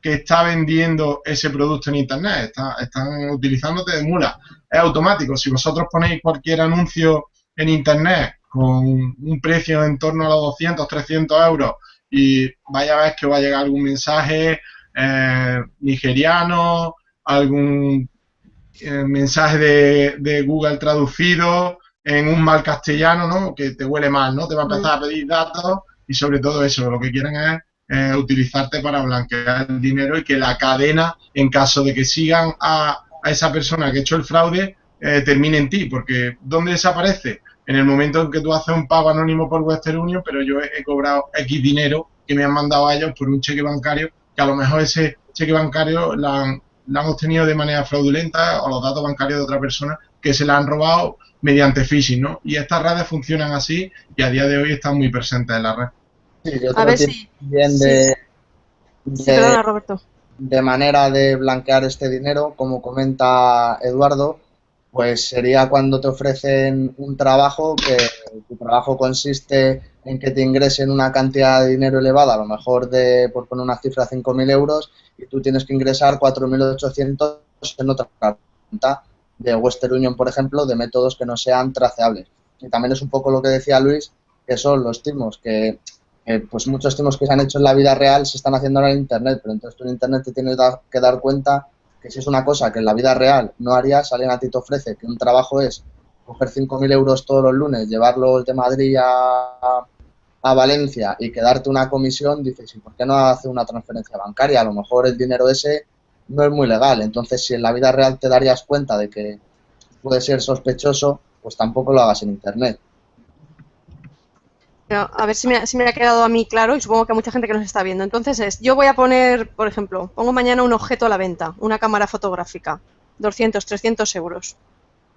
S5: que está vendiendo ese producto en Internet. están utilizándote de mula. Es automático. Si vosotros ponéis cualquier anuncio en Internet con un precio en torno a los 200, 300 euros y vaya a ver que va a llegar algún mensaje eh, nigeriano, algún eh, mensaje de, de, Google traducido en un mal castellano, ¿no? Que te huele mal, ¿no? Te va a empezar a pedir datos y sobre todo eso, lo que quieren es eh, utilizarte para blanquear el dinero y que la cadena, en caso de que sigan a, esa persona que ha hecho el fraude, eh, termine en ti, porque ¿dónde desaparece? En el momento en que tú haces un pago anónimo por Western Union, pero yo he, cobrado X dinero que me han mandado a ellos por un cheque bancario, que a lo mejor ese cheque bancario la han, han obtenido de manera fraudulenta o los datos bancarios de otra persona que se la han robado mediante phishing, ¿no? Y estas redes funcionan así y a día de hoy están muy presentes en la red
S2: a ver si.
S7: Bien de, de, manera de blanquear este dinero, como comenta Eduardo, pues sería cuando te ofrecen un trabajo que tu trabajo consiste en que te ingresen una cantidad de dinero elevada, a lo mejor de, por poner una cifra, 5.000 euros, y tú tienes que ingresar 4.800 en otra cuenta de Western Union, por ejemplo, de métodos que no sean traceables. Y también es un poco lo que decía Luis, que son los timos, que pues muchos temas que se han hecho en la vida real se están haciendo ahora en Internet, pero entonces tú en Internet te tienes que dar cuenta que si es una cosa que en la vida real no harías, alguien a ti te ofrece que un trabajo es coger 5.000 euros todos los lunes, llevarlos de Madrid a, a Valencia y quedarte una comisión, dices, ¿y por qué no hace una transferencia bancaria? A lo mejor el dinero ese no es muy legal. Entonces, si en la vida real te darías cuenta de que puede ser sospechoso, pues tampoco lo hagas en Internet
S2: a ver si me, ha quedado a mí claro y supongo que a mucha gente que nos está viendo. Entonces es, yo voy a poner, por ejemplo, pongo mañana un objeto a la venta, una cámara fotográfica, 200, 300 euros.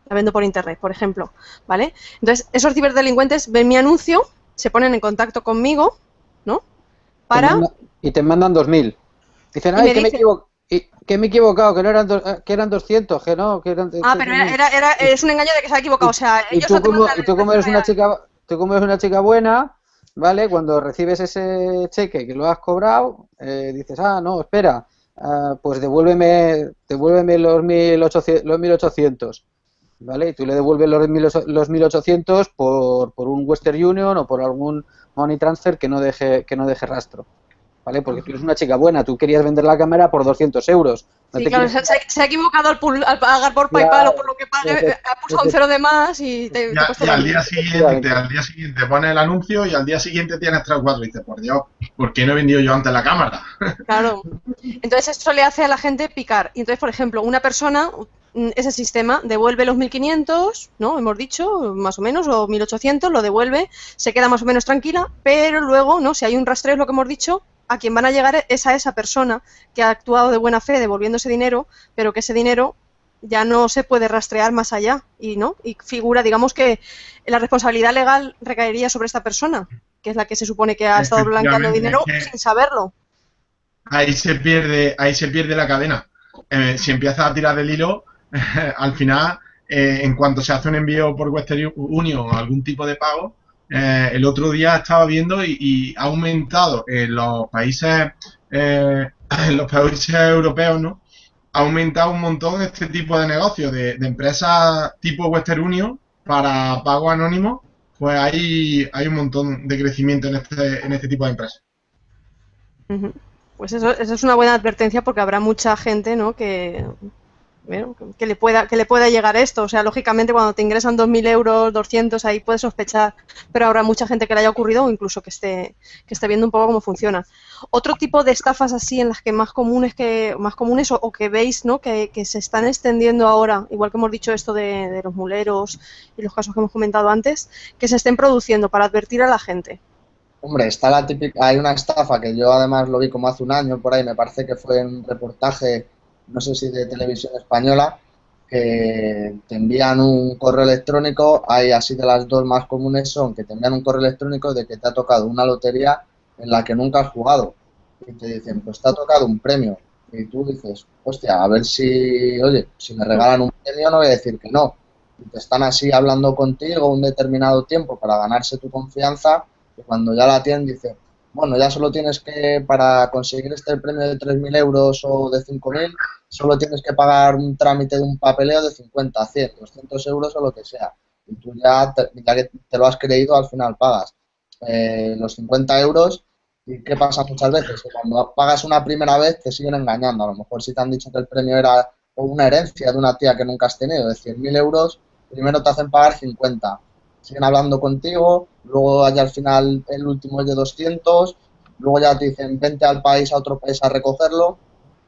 S2: La vendo por internet, por ejemplo, ¿vale? Entonces, esos ciberdelincuentes ven mi anuncio, se ponen en contacto conmigo, ¿no? Para...
S6: Y te mandan 2.000. Dicen, ay, que, me que me he equivocado, que no eran, eh, que eran 200, que no, que eran...
S2: Ah, pero era, era, es un engaño de que se ha equivocado, o sea...
S6: y tú, como, y tú como eres una chica tú como eres una chica buena, ¿vale? Cuando recibes ese cheque que lo has cobrado, eh, dices, ah, no, espera, ah, pues devuélveme, devuélveme los 1800, los 1800, ¿vale? Y tú le devuelves los, los 1800 por, por un Western Union o por algún money transfer que no deje, que no deje rastro. ¿vale? Porque tú eres una chica buena, tú querías vender la cámara por 200 euros.
S2: sí, claro, se, ha equivocado al, pagar por PayPal o por lo que pague, ha puesto un cero de más y te,
S5: ya, y al día siguiente, al día siguiente pone el anuncio y al día siguiente tienes 3 o 4 y dices, por Dios, ¿por qué no he vendido yo antes la cámara?
S2: Claro. Entonces eso le hace a la gente picar. Y entonces, por ejemplo, una persona ese sistema devuelve los 1500, ¿no? Hemos dicho, más o menos, o 1800, lo devuelve, se queda más o menos tranquila, pero luego, ¿no? Si hay un rastreo, es lo que hemos dicho, a quien van a llegar es a esa persona que ha actuado de buena fe devolviendo ese dinero, pero que ese dinero ya no se puede rastrear más allá y no y figura digamos que la responsabilidad legal recaería sobre esta persona que es la que se supone que ha estado blanqueando dinero sin saberlo
S5: ahí se pierde ahí se pierde la cadena eh, si empiezas a tirar del hilo al final eh, en cuanto se hace un envío por Western Union o algún tipo de pago eh, el otro día estaba viendo y, ha aumentado en los países eh, en los países europeos, ¿no? Ha aumentado un montón este tipo de negocios de, empresas tipo Western Union para pago anónimo, pues hay, hay un montón de crecimiento en este, en este tipo de empresas.
S2: Pues eso, eso es una buena advertencia porque habrá mucha gente, ¿no? Que que le pueda que le pueda llegar esto. O sea, lógicamente cuando te ingresan 2.000 euros, 200, ahí puedes sospechar, pero habrá mucha gente que le haya ocurrido o incluso que esté, que esté viendo un poco cómo funciona. Otro tipo de estafas así en las que más comunes que más comunes o, que veis ¿no? Que, se están extendiendo ahora, igual que hemos dicho esto de, de los muleros y los casos que hemos comentado antes, que se estén produciendo para advertir a la gente.
S7: Hombre, está la típica, hay una estafa que yo además lo vi como hace un año por ahí, me parece que fue un reportaje no sé si de televisión española, que te envían un correo electrónico, hay así de las dos más comunes son que te envían un correo electrónico de que te ha tocado una lotería en la que nunca has jugado. Y te dicen, pues te ha tocado un premio. Y tú dices, hostia, a ver si, oye, si me regalan un premio no voy a decir que no. Y te están así hablando contigo un determinado tiempo para ganarse tu confianza y cuando ya la tienen dice, bueno, ya solo tienes que, para conseguir este premio de 3.000 euros o de 5.000, solo tienes que pagar un trámite de un papeleo de 50, 100, 200 euros o lo que sea. Y tú ya, ya que te lo has creído, al final pagas eh, los 50 euros. ¿Y qué pasa muchas veces? Que cuando pagas una primera vez te siguen engañando. A lo mejor si te han dicho que el premio era una herencia de una tía que nunca has tenido de 100.000 euros, primero te hacen pagar 50 siguen hablando contigo, luego ya al final el último es de 200, luego ya te dicen vente al país, a otro país a recogerlo,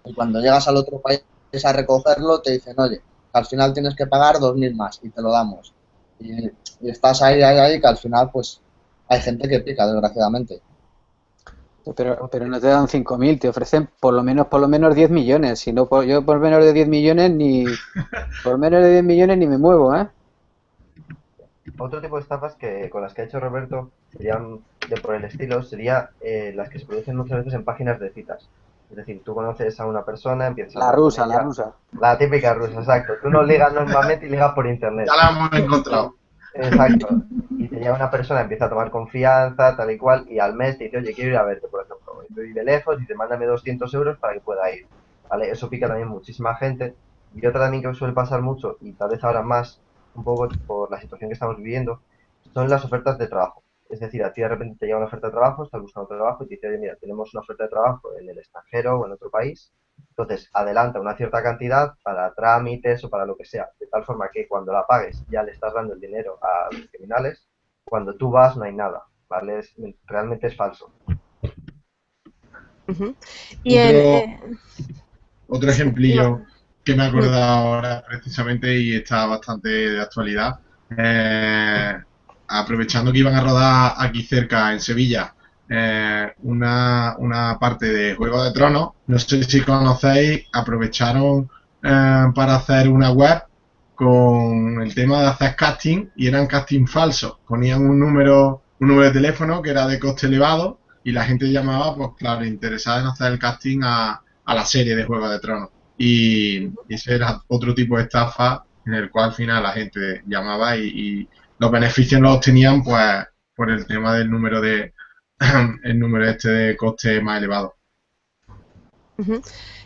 S7: y cuando llegas al otro país a recogerlo te dicen, oye, al final tienes que pagar 2.000 más y te lo damos. Y, estás ahí, ahí, ahí, que al final pues hay gente que pica, desgraciadamente.
S6: Pero, pero no te dan 5.000, te ofrecen por lo menos por lo menos 10 millones. Si no, yo por menos de 10 millones ni por menos de 10 millones ni me muevo, ¿eh?
S4: Otro tipo de estafas que con las que ha hecho Roberto serían de por el estilo, sería eh, las que se producen muchas veces en páginas de citas. Es decir, tú conoces a una persona, empiezas
S6: la rusa, la rusa.
S4: La típica rusa, exacto. Tú no ligas normalmente y ligas por internet.
S5: Ya la hemos encontrado.
S4: Exacto. Y te llega una persona, empieza a tomar confianza, tal y cual, y al mes te dice, oye, quiero ir a verte, por ejemplo. Y vive lejos y te mándame 200 euros para que pueda ir. ¿Vale? Eso pica también muchísima gente. Y otra también que suele pasar mucho, y tal vez ahora más, un poco por la situación que estamos viviendo, son las ofertas de trabajo. Es decir, a ti de repente te llega una oferta de trabajo, estás buscando trabajo y te dice, oye, mira, tenemos una oferta de trabajo en el extranjero o en otro país. Entonces, adelanta una cierta cantidad para trámites o para lo que sea, de tal forma que cuando la pagues ya le estás dando el dinero a los criminales. Cuando tú vas no hay nada, ¿vale? realmente es falso.
S2: y
S5: otro, otro ejemplillo que me he acordado ahora precisamente y está bastante de actualidad. Eh, aprovechando que iban a rodar aquí cerca, en Sevilla, eh, una, una, parte de Juego de Tronos, no sé si conocéis, aprovecharon eh, para hacer una web con el tema de hacer casting y eran casting falsos. Ponían un número, un número de teléfono que era de coste elevado y la gente llamaba, pues claro, interesada en hacer el casting a, a la serie de Juego de Tronos. Y, ese era otro tipo de estafa en el cual al final la gente llamaba y, los beneficios los obtenían pues por el tema del número de el número este de coste más elevado.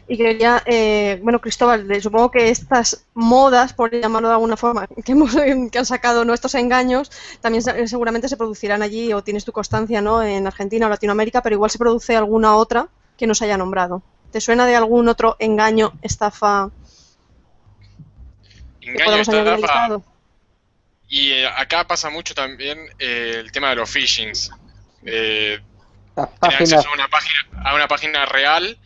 S2: Y quería, eh, bueno, Cristóbal, supongo que estas modas, por llamarlo de alguna forma, que, hemos, que han sacado nuestros engaños, también seguramente se producirán allí, o tienes tu constancia, ¿no?, en Argentina o Latinoamérica, pero igual se produce alguna otra que nos haya nombrado. ¿Te suena de algún otro engaño, estafa?
S3: Engaño, estafa. Y eh, acá pasa mucho también eh, el tema de los phishings. Eh, acceso a una, página, a una página real,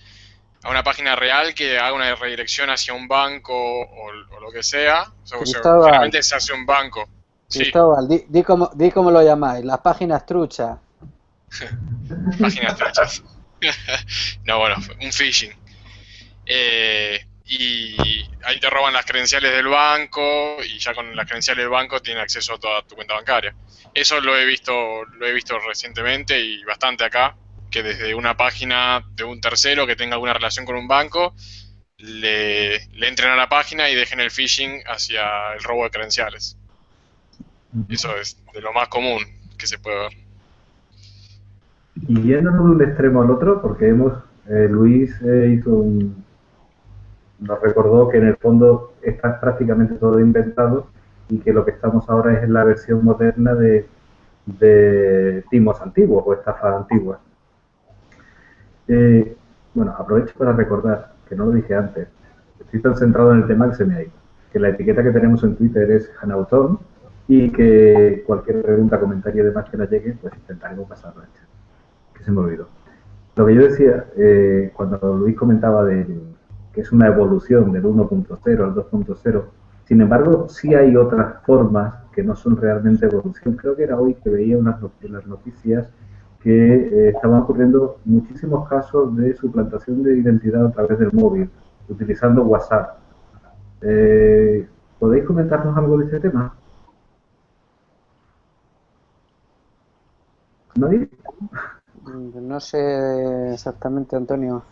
S3: a una página real que haga una redirección hacia un banco o, lo que sea. O sea generalmente se hace un banco.
S6: Cristóbal, di, di, cómo, di cómo lo llamáis, las páginas truchas.
S3: páginas truchas. no, bueno, un phishing. Eh, y ahí te roban las credenciales del banco y ya con las credenciales del banco tienen acceso a toda tu cuenta bancaria. Eso lo he visto, lo he visto recientemente y bastante acá, que desde una página de un tercero que tenga alguna relación con un banco, le, entren a la página y dejen el phishing hacia el robo de credenciales. Eso es de lo más común que se puede ver.
S1: Y yéndonos de un extremo al otro, porque hemos, eh, Luis eh, hizo un, nos recordó que en el fondo está prácticamente todo inventado y que lo que estamos ahora es en la versión moderna de, de timos antiguos o estafas antiguas. Eh, bueno, aprovecho para recordar, que no lo dije antes, estoy tan centrado en el tema que se me ha ido. Que la etiqueta que tenemos en Twitter es Hanauton y que cualquier pregunta, comentario y demás que nos llegue, pues intentaremos pasarlo al chat. Que se me olvidó. Lo que yo decía, eh, cuando Luis comentaba de que es una evolución del 1.0 al 2.0, sin embargo, sí hay otras formas que no son realmente evolución. Creo que era hoy que veía unas, en las noticias que eh, estaban ocurriendo muchísimos casos de suplantación de identidad a través del móvil, utilizando WhatsApp. Eh, ¿Podéis comentarnos algo de ese tema?
S6: ¿Nadie? No sé exactamente, Antonio.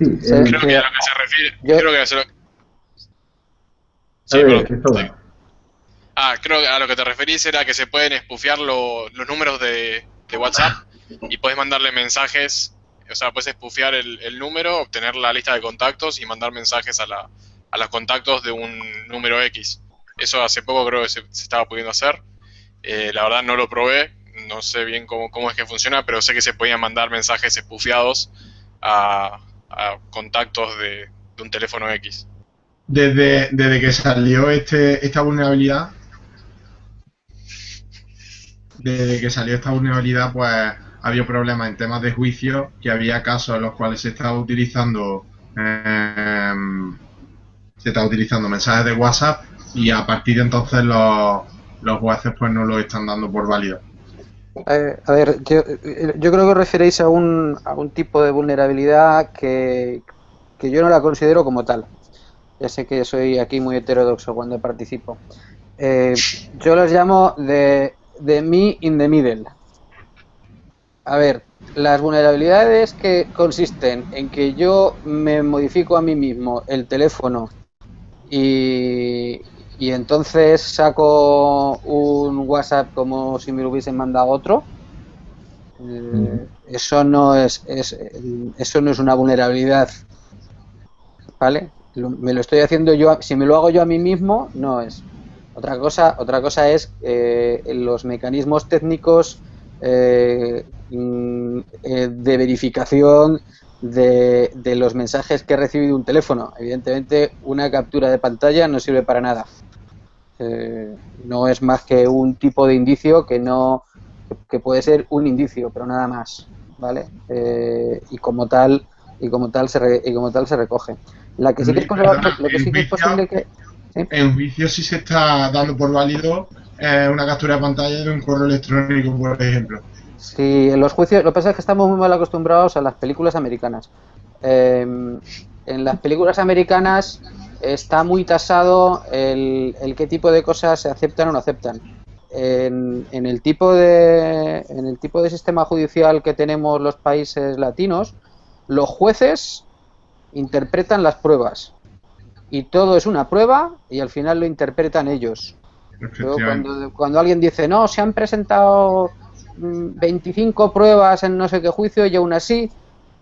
S3: Sí, eh, creo que a lo que se refiere. Yo, creo que a lo... Sí, ver, Ah, creo que a lo que te referís era que se pueden espufiar los los de, de, WhatsApp y puedes mandarle mensajes, o sea, puedes espufiar el, el, número, obtener la lista de contactos y mandar mensajes a, la, a los contactos de un número X. Eso hace poco creo que se, estaba pudiendo hacer. Eh, la verdad no lo probé, no sé bien cómo, cómo es que funciona, pero sé que se podían mandar mensajes espufiados a, a contactos de, un teléfono X.
S5: Desde, desde que salió este, esta vulnerabilidad, desde que salió esta vulnerabilidad, pues había problemas en temas de juicio, que había casos en los cuales se estaba utilizando eh, se estaba utilizando mensajes de WhatsApp y a partir de entonces los, los jueces pues no lo están dando por válido.
S6: Eh, a ver, yo, yo, creo que os referéis a un, a un tipo de vulnerabilidad que, que yo no la considero como tal. Ya sé que soy aquí muy heterodoxo cuando participo. Eh, yo los llamo de de me in the middle. A ver, las vulnerabilidades que consisten en que yo me modifico a mí mismo el teléfono y, y entonces saco un WhatsApp como si me lo hubiesen mandado otro, eh, eso no es, es, eso no es una vulnerabilidad, ¿vale? me lo estoy haciendo yo, si me lo hago yo a mí mismo, no es. Otra cosa, otra cosa es eh, los mecanismos técnicos eh, mm, eh, de verificación de, los mensajes que he recibido un teléfono. Evidentemente, una captura de pantalla no sirve para nada. No es más que un tipo de indicio que no que puede ser un indicio, pero nada más, ¿vale? y como tal y como tal se y como tal se recoge. La que sí que es, lo que sí que es posible que
S5: en juicio sí se está dando por válido eh, una captura de pantalla de un correo electrónico, por ejemplo.
S6: Sí, en los juicios, lo que pasa es que estamos muy mal acostumbrados a las películas americanas. Em, en las películas americanas está muy tasado el, qué tipo de cosas se aceptan o no aceptan. En, en, el tipo de, en el tipo de sistema judicial que tenemos los países latinos, los jueces interpretan las pruebas y todo es una prueba y al final lo interpretan ellos. cuando, cuando, alguien dice, no, se han presentado 25 mm, pruebas en no sé qué juicio y aún así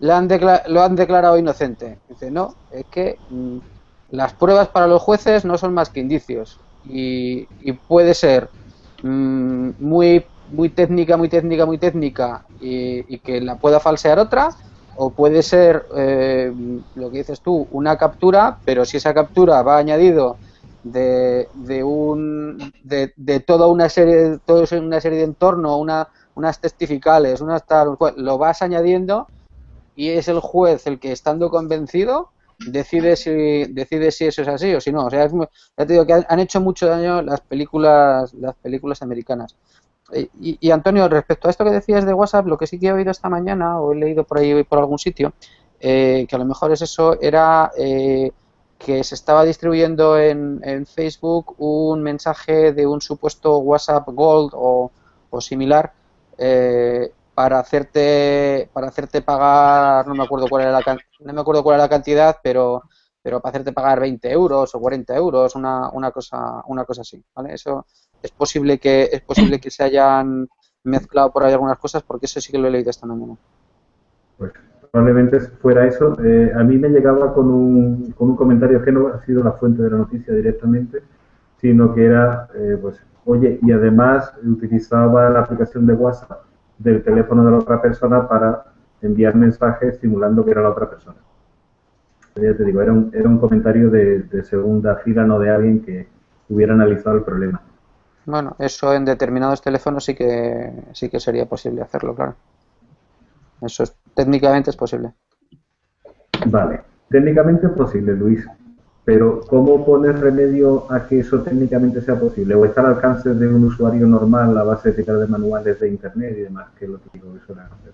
S6: lo han, lo han declarado inocente. Dice, no, es que mm, las pruebas para los jueces no son más que indicios y, puede ser mm, muy, muy técnica, muy técnica, muy técnica y, que la pueda falsear otra o puede ser eh, lo que dices tú, una captura, pero si esa captura va añadido de, de un de, toda una serie todo una serie de entorno, una, unas testificales, unas tal, lo vas añadiendo y es el juez el que estando convencido decide si decide si eso es así o si no. O sea, ya te digo que han hecho mucho daño las películas las películas americanas. Eh, y, Antonio, respecto a esto que decías de WhatsApp, lo que sí que he oído esta mañana o he leído por ahí por algún sitio, eh, que a lo mejor es eso, era eh, que se estaba distribuyendo en, Facebook un mensaje de un supuesto WhatsApp Gold o, similar para hacerte para hacerte pagar, no me acuerdo cuál era la no me acuerdo cuál era la cantidad, pero pero para hacerte pagar 20 euros o 40 euros, una, una cosa una cosa así, ¿vale? Eso es posible que es posible que se hayan mezclado por ahí algunas cosas porque eso sí que lo he leído esta mañana.
S1: Pues probablemente fuera eso. Eh, a mí me llegaba con un, con un comentario que no ha sido la fuente de la noticia directamente, sino que era, eh, pues, oye, y además utilizaba la aplicación de WhatsApp del teléfono de la otra persona para enviar mensajes simulando que era la otra persona. ya te digo, era un, era un comentario de, de segunda fila, no de alguien que hubiera analizado el problema.
S6: Bueno, eso en determinados teléfonos sí que sí que sería posible hacerlo, claro. Eso es, técnicamente es posible.
S1: Vale, técnicamente es posible, Luis. Pero ¿cómo pones remedio a que eso técnicamente sea posible? ¿O está al alcance de un usuario normal a base de tirar de manuales de internet y demás, que es lo típico que suelen hacer?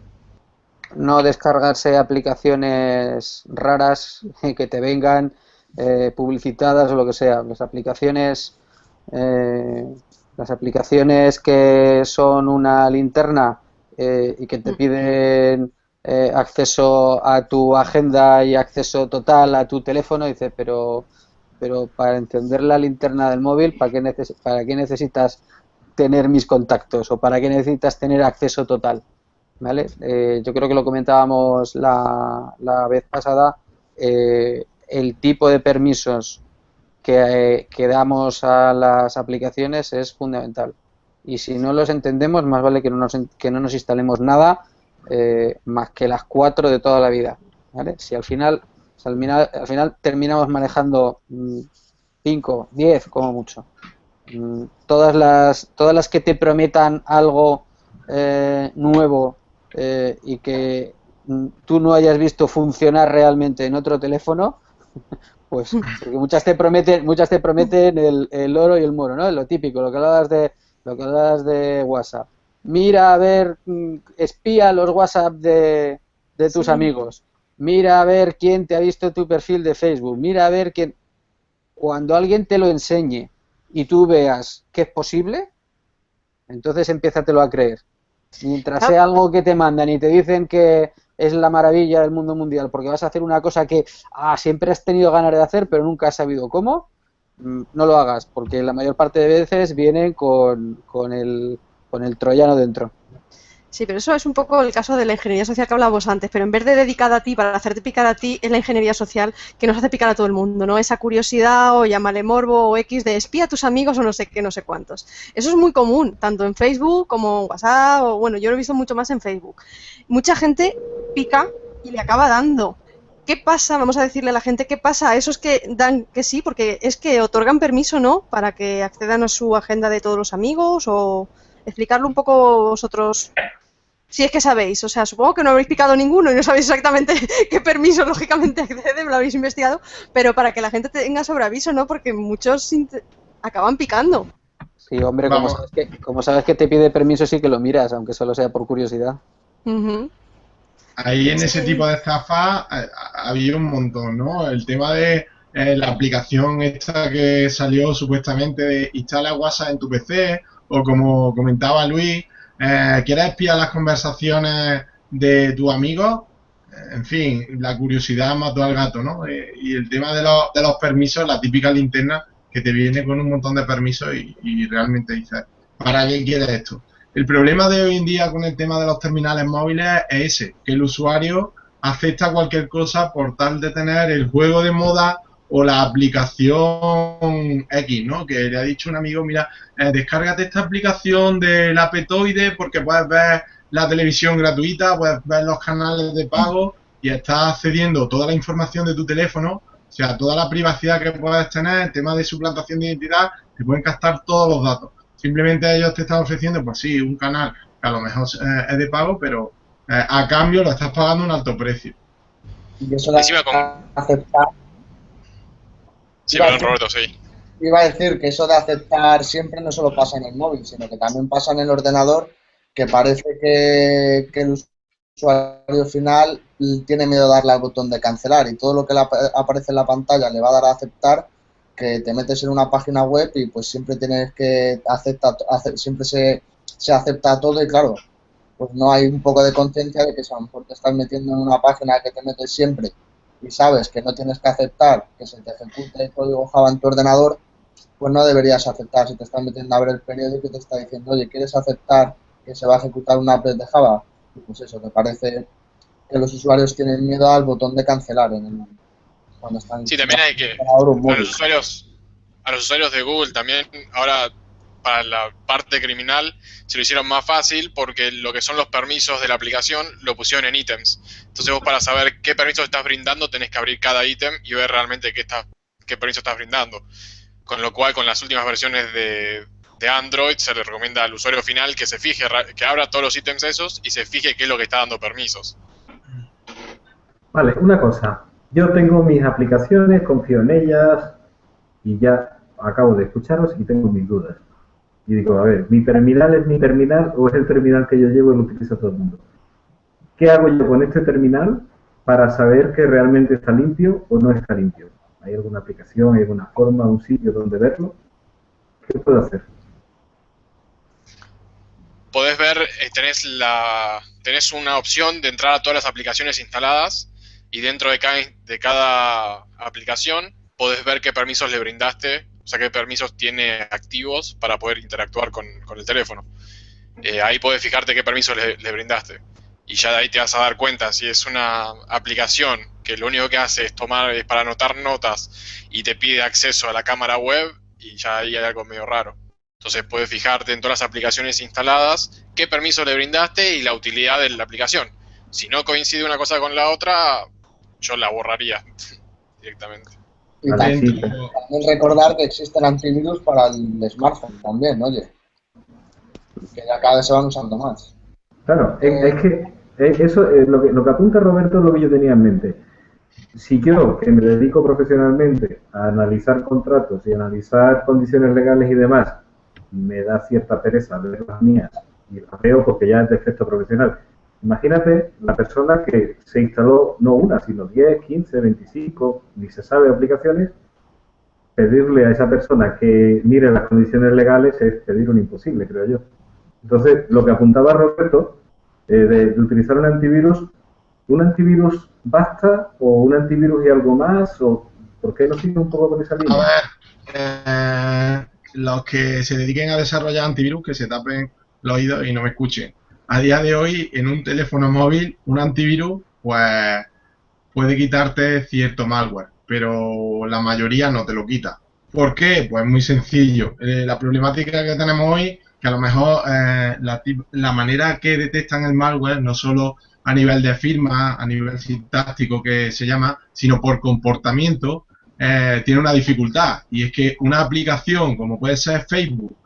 S6: No descargarse aplicaciones raras que te vengan eh, publicitadas o lo que sea. Las aplicaciones eh, las aplicaciones que son una linterna eh, y que te piden eh, acceso a tu agenda y acceso total a tu teléfono, dice, pero, pero para encender la linterna del móvil, ¿para qué, neces ¿para qué necesitas tener mis contactos o para qué necesitas tener acceso total? ¿Vale? Eh, yo creo que lo comentábamos la, la vez pasada, el tipo de permisos que, que, damos a las aplicaciones es fundamental. Y si no los entendemos, más vale que no nos, que no nos instalemos nada eh, más que las cuatro de toda la vida. ¿vale? Si al final, al final, al final terminamos manejando 5, mm, 10 como mucho. Mm, todas, las, todas las que te prometan algo eh, nuevo eh, y que mm, tú no hayas visto funcionar realmente en otro teléfono, pues porque muchas te prometen, muchas te prometen el, el oro y el moro, ¿no? Lo típico, lo que hablabas de, lo que hablabas de WhatsApp mira a ver, mm, espía los WhatsApp de, de tus amigos, mira a ver quién te ha visto tu perfil de Facebook, mira a ver quién... Cuando alguien te lo enseñe y tú veas que es posible, entonces empiézatelo a creer. Mientras ah. sea algo que te mandan y te dicen que es la maravilla del mundo mundial porque vas a hacer una cosa que ah, siempre has tenido ganas de hacer pero nunca has sabido cómo, mm, no lo hagas porque la mayor parte de veces vienen con, con el con el troyano dentro.
S2: Sí, pero eso es un poco el caso de la ingeniería social que hablábamos antes, pero en vez de dedicada a ti, para hacerte picar a ti, es la ingeniería social que nos hace picar a todo el mundo, ¿no? Esa curiosidad o llámale morbo o X de espía a tus amigos o no sé qué, no sé cuántos. Eso es muy común, tanto en Facebook como en WhatsApp, o bueno, yo lo he visto mucho más en Facebook. Mucha gente pica y le acaba dando. ¿Qué pasa? Vamos a decirle a la gente qué pasa a esos que dan que sí, porque es que otorgan permiso, ¿no? Para que accedan a su agenda de todos los amigos o explicarlo un poco vosotros, si es que sabéis. O sea, supongo que no habréis picado ninguno y no sabéis exactamente qué permiso lógicamente accede, lo habéis investigado, pero para que la gente tenga sobreaviso, ¿no? Porque muchos acaban picando.
S6: Sí, hombre, como sabes, que, como sabes, que, te pide permiso, sí que lo miras, aunque solo sea por curiosidad.
S5: Ahí en ese tipo de estafa eh, había un montón, ¿no? El tema de eh, la aplicación esta que salió supuestamente de instala WhatsApp en tu PC o como comentaba Luis, eh, quieres espiar las conversaciones de tu amigo, eh, en fin, la curiosidad mató al gato, ¿no? Eh, y el tema de los, de los permisos, la típica linterna que te viene con un montón de permisos y, realmente dices, ¿para qué quieres esto? El problema de hoy en día con el tema de los terminales móviles es ese, que el usuario acepta cualquier cosa por tal de tener el juego de moda o la aplicación X, ¿no? Que le ha dicho un amigo, mira, eh, descárgate esta aplicación del Apetoide porque puedes ver la televisión gratuita, puedes ver los canales de pago y estás cediendo toda la información de tu teléfono, o sea, toda la privacidad que puedes tener, el tema de suplantación de identidad, te pueden captar todos los datos. Simplemente ellos te están ofreciendo, pues sí, un canal que a lo mejor eh, es de pago, pero eh, a cambio lo estás pagando un alto precio.
S7: Y eso la aceptar
S3: Sí, perdón, Roberto, sí.
S7: Iba a decir que eso de aceptar siempre no solo pasa en el móvil, sino que también pasa en el ordenador, que parece que, el usuario final tiene miedo de darle al botón de cancelar y todo lo que le aparece en la pantalla le va a dar a aceptar que te metes en una página web y pues siempre tienes que aceptar, siempre se, se acepta todo y claro, pues no hay un poco de conciencia de que a lo mejor te estás metiendo en una página que te metes siempre y sabes que no tienes que aceptar que se te ejecute el código Java en tu ordenador, pues no deberías aceptar. Si te están metiendo a ver el periódico y te está diciendo, oye, ¿quieres aceptar que se va a ejecutar una app de Java? pues eso, te parece que los usuarios tienen miedo al botón de cancelar en el, cuando están...
S3: Sí, también hay que... A los, usuarios, a los usuarios de Google también, ahora para la parte criminal se lo hicieron más fácil porque lo que son los permisos de la aplicación lo pusieron en ítems. Entonces vos para saber qué permisos estás brindando tenés que abrir cada ítem y ver realmente qué, está, qué permiso estás brindando. Con lo cual con las últimas versiones de, de Android se le recomienda al usuario final que se fije, que abra todos los ítems esos y se fije qué es lo que está dando permisos.
S1: Vale, una cosa. Yo tengo mis aplicaciones, confío en ellas y ya acabo de escucharos y tengo mis dudas. Y digo, a ver, ¿mi terminal es mi terminal o es el terminal que yo llevo y lo utiliza todo el mundo? ¿Qué hago yo con este terminal para saber que realmente está limpio o no está limpio? ¿Hay alguna aplicación, hay alguna forma, un sitio donde verlo? ¿Qué puedo hacer?
S3: Podés ver, eh, tenés, la, tenés una opción de entrar a todas las aplicaciones instaladas y dentro de cada, de cada aplicación podés ver qué permisos le brindaste o sea, qué permisos tiene activos para poder interactuar con, el teléfono. Eh, ahí puedes fijarte qué permisos le, brindaste. Y ya de ahí te vas a dar cuenta si es una aplicación que lo único que hace es tomar es para anotar notas y te pide acceso a la cámara web y ya ahí hay algo medio raro. Entonces puedes fijarte en todas las aplicaciones instaladas qué permiso le brindaste y la utilidad de la aplicación. Si no coincide una cosa con la otra, yo la borraría directamente.
S7: Y también, recordar que existen antivirus para el smartphone también, oye. Que ya cada vez se van usando más.
S1: Claro, es, que eso, lo, que, lo que apunta Roberto es lo que yo tenía en mente. Si yo, que me dedico profesionalmente a analizar contratos y analizar condiciones legales y demás, me da cierta pereza ver las mías y las veo porque ya es de efecto profesional, Imagínate la persona que se instaló no una, sino 10, 15, 25, ni se sabe aplicaciones, pedirle a esa persona que mire las condiciones legales es pedir un imposible, creo yo. Entonces, lo que apuntaba Roberto, eh, de, utilizar un antivirus, ¿un antivirus basta o un antivirus y algo más? ¿O por qué no sigue un poco con esa línea?
S5: A ver, eh, los que se dediquen a desarrollar antivirus, que se tapen los oídos y no me escuchen a día de hoy en un teléfono móvil un antivirus pues puede quitarte cierto malware, pero la mayoría no te lo quita. ¿Por qué? Pues muy sencillo. Eh, la problemática que tenemos hoy, que a lo mejor eh, la, manera que detectan el malware, no solo a nivel de firma, a nivel sintáctico que se llama, sino por comportamiento, eh, tiene una dificultad. Y es que una aplicación como puede ser Facebook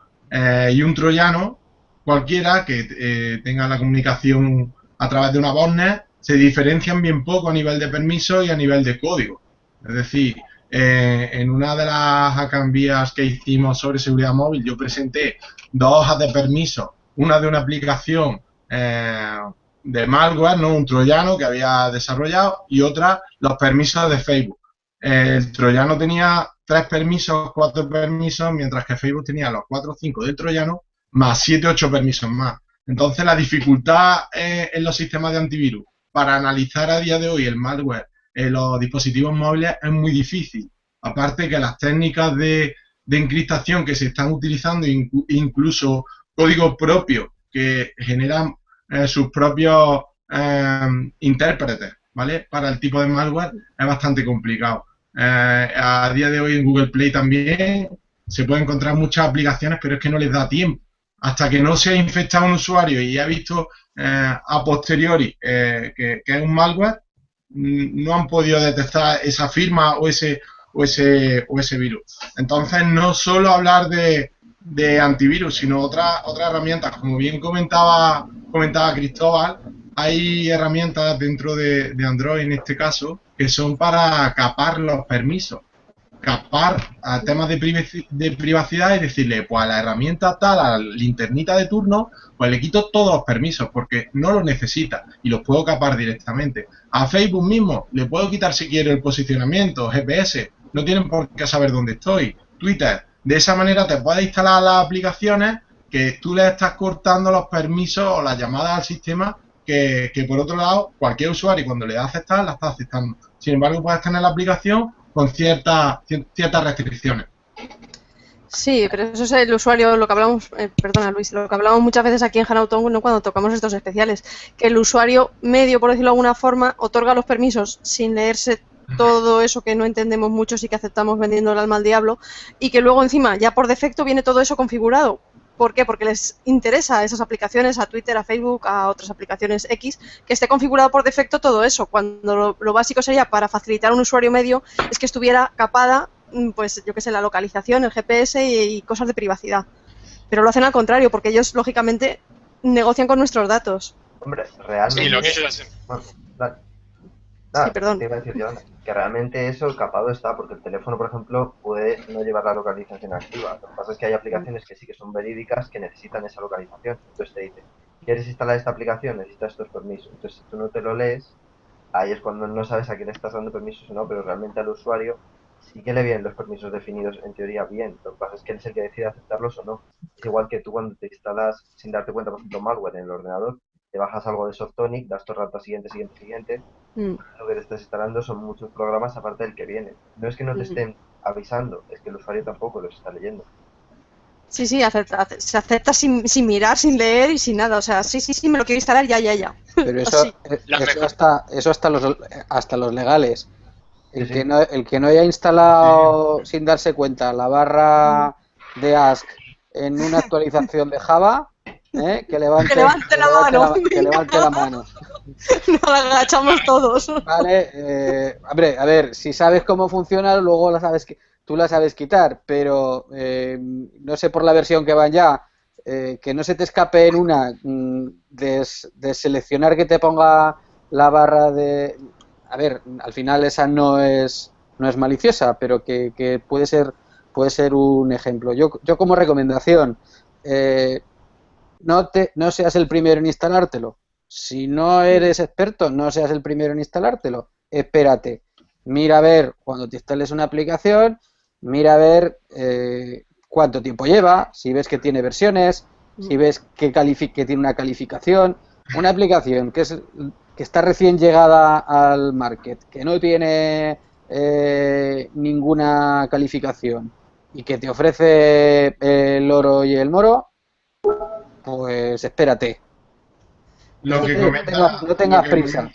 S5: y un troyano, cualquiera que eh, tenga la comunicación a través de una botnet se diferencian bien poco a nivel de permiso y a nivel de código. Es decir, eh, en una de las acambias que hicimos sobre seguridad móvil, yo presenté dos hojas de permiso, una de una aplicación eh, de malware, no un troyano que había desarrollado, y otra los permisos de Facebook. El troyano tenía tres permisos, cuatro permisos, mientras que Facebook tenía los cuatro o cinco del troyano más 7 8 permisos más. Entonces la dificultad en los sistemas de antivirus para analizar a día de hoy el malware en los dispositivos móviles es muy difícil. Aparte que las técnicas de, encriptación que se están utilizando, incluso código propio que generan eh, sus propios eh, intérpretes, ¿vale? Para el tipo de malware es bastante complicado. Eh, a día de hoy en Google Play también se pueden encontrar muchas aplicaciones, pero es que no les da tiempo hasta que no se ha infectado un usuario y ha visto eh, a posteriori eh, que, es un malware, mm, no han podido detectar esa firma o ese, o ese, o ese virus. Entonces, no solo hablar de, de antivirus, sino otras otras herramientas. Como bien comentaba, comentaba Cristóbal, hay herramientas dentro de, de Android en este caso que son para capar los permisos capar a temas de, privacidad y decirle, pues a la herramienta tal, a la linternita de turno, pues le quito todos los permisos porque no los necesita y los puedo capar directamente. A Facebook mismo le puedo quitar si quiero el posicionamiento, GPS, no tienen por qué saber dónde estoy. Twitter, de esa manera te puedes instalar las aplicaciones que tú le estás cortando los permisos o las llamadas al sistema que, que por otro lado cualquier usuario cuando le da aceptar la está aceptando. Sin embargo, puedes tener la aplicación con cierta, ciertas restricciones.
S2: Sí, pero eso es el usuario, lo que hablamos, eh, perdona Luis, lo que hablamos muchas veces aquí en Hanauton ¿no? cuando tocamos estos especiales, que el usuario medio, por decirlo de alguna forma, otorga los permisos sin leerse todo eso que no entendemos mucho y que aceptamos vendiendo el alma al diablo y que luego encima ya por defecto viene todo eso configurado ¿Por qué? Porque les interesa a esas aplicaciones, a Twitter, a Facebook, a otras aplicaciones X, que esté configurado por defecto todo eso, cuando lo, básico sería para facilitar a un usuario medio es que estuviera capada, mm, pues yo qué sé, la localización, el GPS y, cosas de privacidad. Pero lo hacen al contrario, porque ellos, lógicamente, negocian con nuestros datos.
S4: Hombre, realmente...
S3: Sí, lo que ellos hacen.
S4: sí, perdón. Te iba a decir, que realmente eso capado está, porque el teléfono, por ejemplo, puede no llevar la localización activa. Lo que pasa es que hay aplicaciones que sí que son verídicas que necesitan esa localización. Entonces te dice, ¿quieres instalar esta aplicación? Necesitas estos permisos. Entonces, si tú no te lo lees, ahí es cuando no sabes a quién estás dando permisos o no, pero realmente al usuario sí que le vienen los permisos definidos en teoría bien. Lo que pasa es que él es el que decide aceptarlos o no. Es igual que tú cuando te instalas sin darte cuenta, por ejemplo, malware en el ordenador, te bajas algo de Softonic, das el rato siguiente, siguiente, siguiente. Mm. Lo que te estás instalando son muchos programas aparte del que viene. No es que no te estén avisando, es que el usuario tampoco los está leyendo.
S2: Sí, sí, se acepta sin, sin, mirar, sin leer y sin nada. O sea, sí, sí, sí, me lo quiero instalar, ya, ya, ya.
S6: Pero eso, eh, eso hasta, eso hasta los, hasta los legales. El, Que no, el que no haya instalado sin darse cuenta la barra de Ask en una actualización de Java, ¿Eh? Que, levante,
S2: la mano.
S6: que levante la mano.
S2: Nos agachamos todos.
S6: Vale, eh, hombre, a ver, si sabes cómo funciona, luego la sabes que tú la sabes quitar, pero eh, no sé por la versión que van ya, que no se te escape en una mm, de, seleccionar que te ponga la barra de... A ver, al final esa no es, no es maliciosa, pero que, que puede ser puede ser un ejemplo. Yo, yo como recomendación, eh, no, te, no seas el primero en instalártelo. Si no eres experto, no seas el primero en instalártelo. Espérate. Mira a ver cuando te instales una aplicación, mira a ver eh, cuánto tiempo lleva, si ves que tiene versiones, si ves que, que tiene una calificación. Una aplicación que, es, que está recién llegada al market, que no tiene eh, ninguna calificación y que te ofrece el oro y el moro, pues espérate.
S5: Lo que
S6: no, tengas, prisa.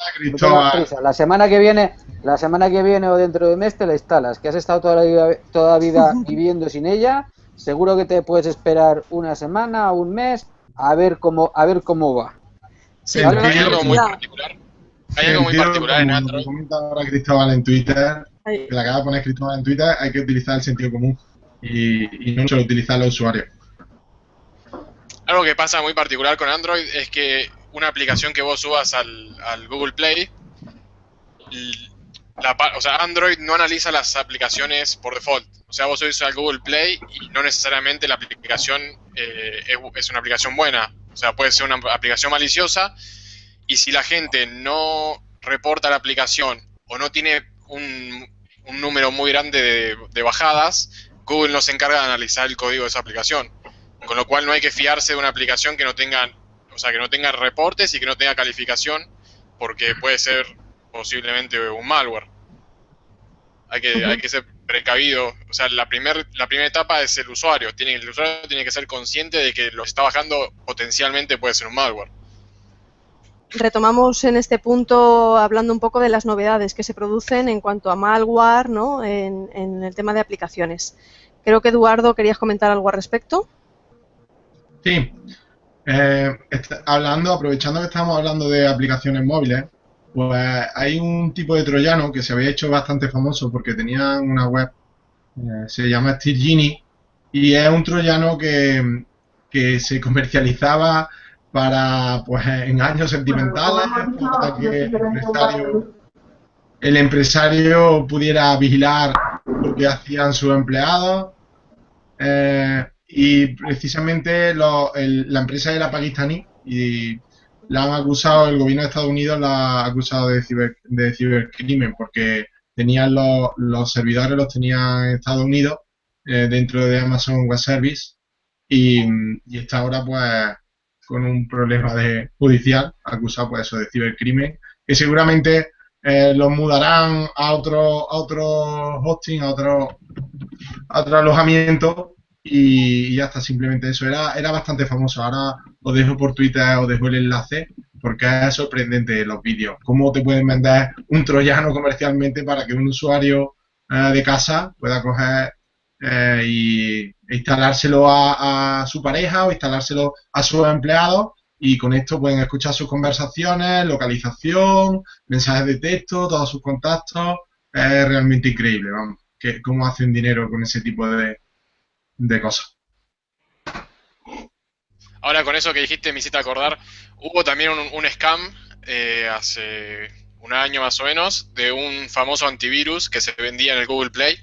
S6: La semana que viene, la semana que viene o dentro de un mes te la instalas. Que has estado toda la vida, toda vida viviendo sin ella. Seguro que te puedes esperar una semana o un mes a ver cómo a ver cómo va.
S3: Sí, hay algo muy particular. Hay algo muy particular en Android.
S5: comenta ahora Cristóbal en Twitter, que la acaba de poner Cristóbal en Twitter, hay que utilizar el sentido común y, y no solo utilizar los usuarios.
S3: Algo que pasa muy particular con Android es que una aplicación que vos subas al, Google Play, o sea, Android no analiza las aplicaciones por default. O sea, vos subís al Google Play y no necesariamente la aplicación eh, es, una aplicación buena. O sea, puede ser una aplicación maliciosa y si la gente no reporta la aplicación o no tiene un, número muy grande de bajadas, Google no se encarga de analizar el código de esa aplicación. Con lo cual no hay que fiarse de una aplicación que no tenga, o sea, que no tenga reportes y que no tenga calificación, porque puede ser posiblemente un malware. Hay que, hay que ser precavido. O sea, la, primer, la primera etapa es el usuario. Tiene, el usuario tiene que ser consciente de que lo que está bajando potencialmente puede ser un malware.
S2: Retomamos en este punto hablando un poco de las novedades que se producen en cuanto a malware ¿no? en, en el tema de aplicaciones. Creo que Eduardo querías comentar algo al respecto.
S5: Sí. Eh, hablando, aprovechando que estamos hablando de aplicaciones móviles, pues hay un tipo de troyano que se había hecho bastante famoso porque tenía una web, eh, se llama Steve Genie, y es un troyano que, se comercializaba para, pues, engaños sentimentales, para que el empresario, el empresario pudiera vigilar lo que hacían sus empleados. Eh, y precisamente la empresa era pakistaní y la han acusado, el gobierno de Estados Unidos la ha acusado de, de cibercrimen porque tenían los, los servidores, los tenían en Estados Unidos eh, dentro de Amazon Web Service y, y, está ahora pues con un problema de judicial acusado pues eso de cibercrimen que seguramente eh, los mudarán a otro, a otro hosting, a otro, a otro alojamiento y ya está, simplemente eso. Era, era bastante famoso. Ahora os dejo por Twitter, os dejo el enlace, porque es sorprendente los vídeos. Cómo te pueden vender un troyano comercialmente para que un usuario eh, de casa pueda coger eh, y, instalárselo a, su pareja o instalárselo a sus empleados y con esto pueden escuchar sus conversaciones, localización, mensajes de texto, todos sus contactos. Es realmente increíble, vamos, que, cómo hacen dinero con ese tipo de, de cosas.
S3: Ahora con eso que dijiste me hiciste acordar, hubo también un, scam eh, hace un año más o menos de un famoso antivirus que se vendía en el Google Play,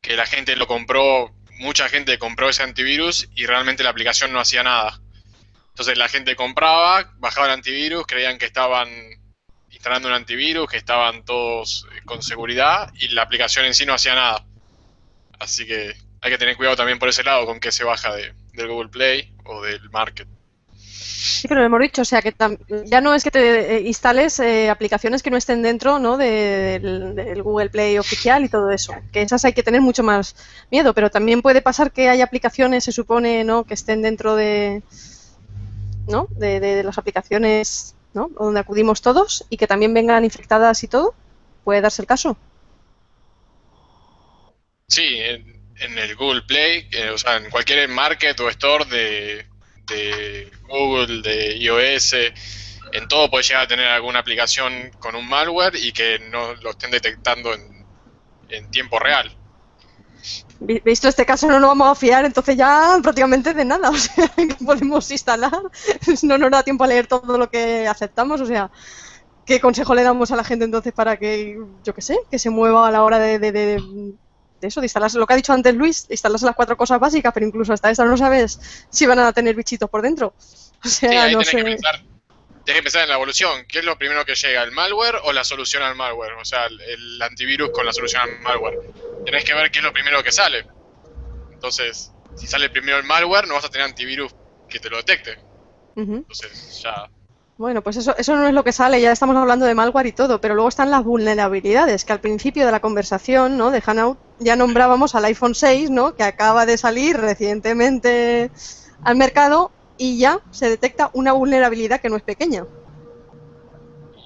S3: que la gente lo compró, mucha gente compró ese antivirus y realmente la aplicación no hacía nada. Entonces la gente compraba, bajaba el antivirus, creían que estaban instalando un antivirus, que estaban todos eh, con seguridad y la aplicación en sí no hacía nada. Así que hay que tener cuidado también por ese lado con que se baja de, del Google Play o del Market.
S2: Sí, pero lo hemos dicho, o sea, que ya no es que te eh, instales eh, aplicaciones que no estén dentro ¿no? del, Google Play oficial y todo eso, que esas hay que tener mucho más miedo, pero también puede pasar que hay aplicaciones, se supone, ¿no? que estén dentro de, ¿no? de, las aplicaciones ¿no? donde acudimos todos y que también vengan infectadas y todo. ¿Puede darse el caso?
S3: Sí, en el Google Play, eh, o sea, en cualquier market o store de, Google, de iOS, en todo puede llegar a tener alguna aplicación con un malware y que no lo estén detectando en, en tiempo real.
S2: Visto este caso no nos vamos a fiar entonces ya prácticamente de nada, o sea, que podemos instalar, no nos da tiempo a leer todo lo que aceptamos, o sea, ¿qué consejo le damos a la gente entonces para que, yo qué sé, que se mueva a la hora de, eso, de instalarse, lo que ha dicho antes Luis, instalarse las cuatro cosas básicas, pero incluso hasta esta no sabes si van a tener bichitos por dentro. O sea, no sé.
S3: Que pensar, tienes que pensar en la evolución. ¿Qué es lo primero que llega? ¿El malware o la solución al malware? O sea, el, antivirus con la solución al malware. Tenés que ver qué es lo primero que sale. Entonces, si sale primero el malware, no vas a tener antivirus que te lo detecte. Entonces, ya
S2: bueno, pues eso, eso no es lo que sale, ya estamos hablando de malware y todo, pero luego están las vulnerabilidades, que al principio de la conversación ¿no? de ya nombrábamos al iPhone 6, ¿no? que acaba de salir recientemente al mercado y ya se detecta una vulnerabilidad que no es pequeña.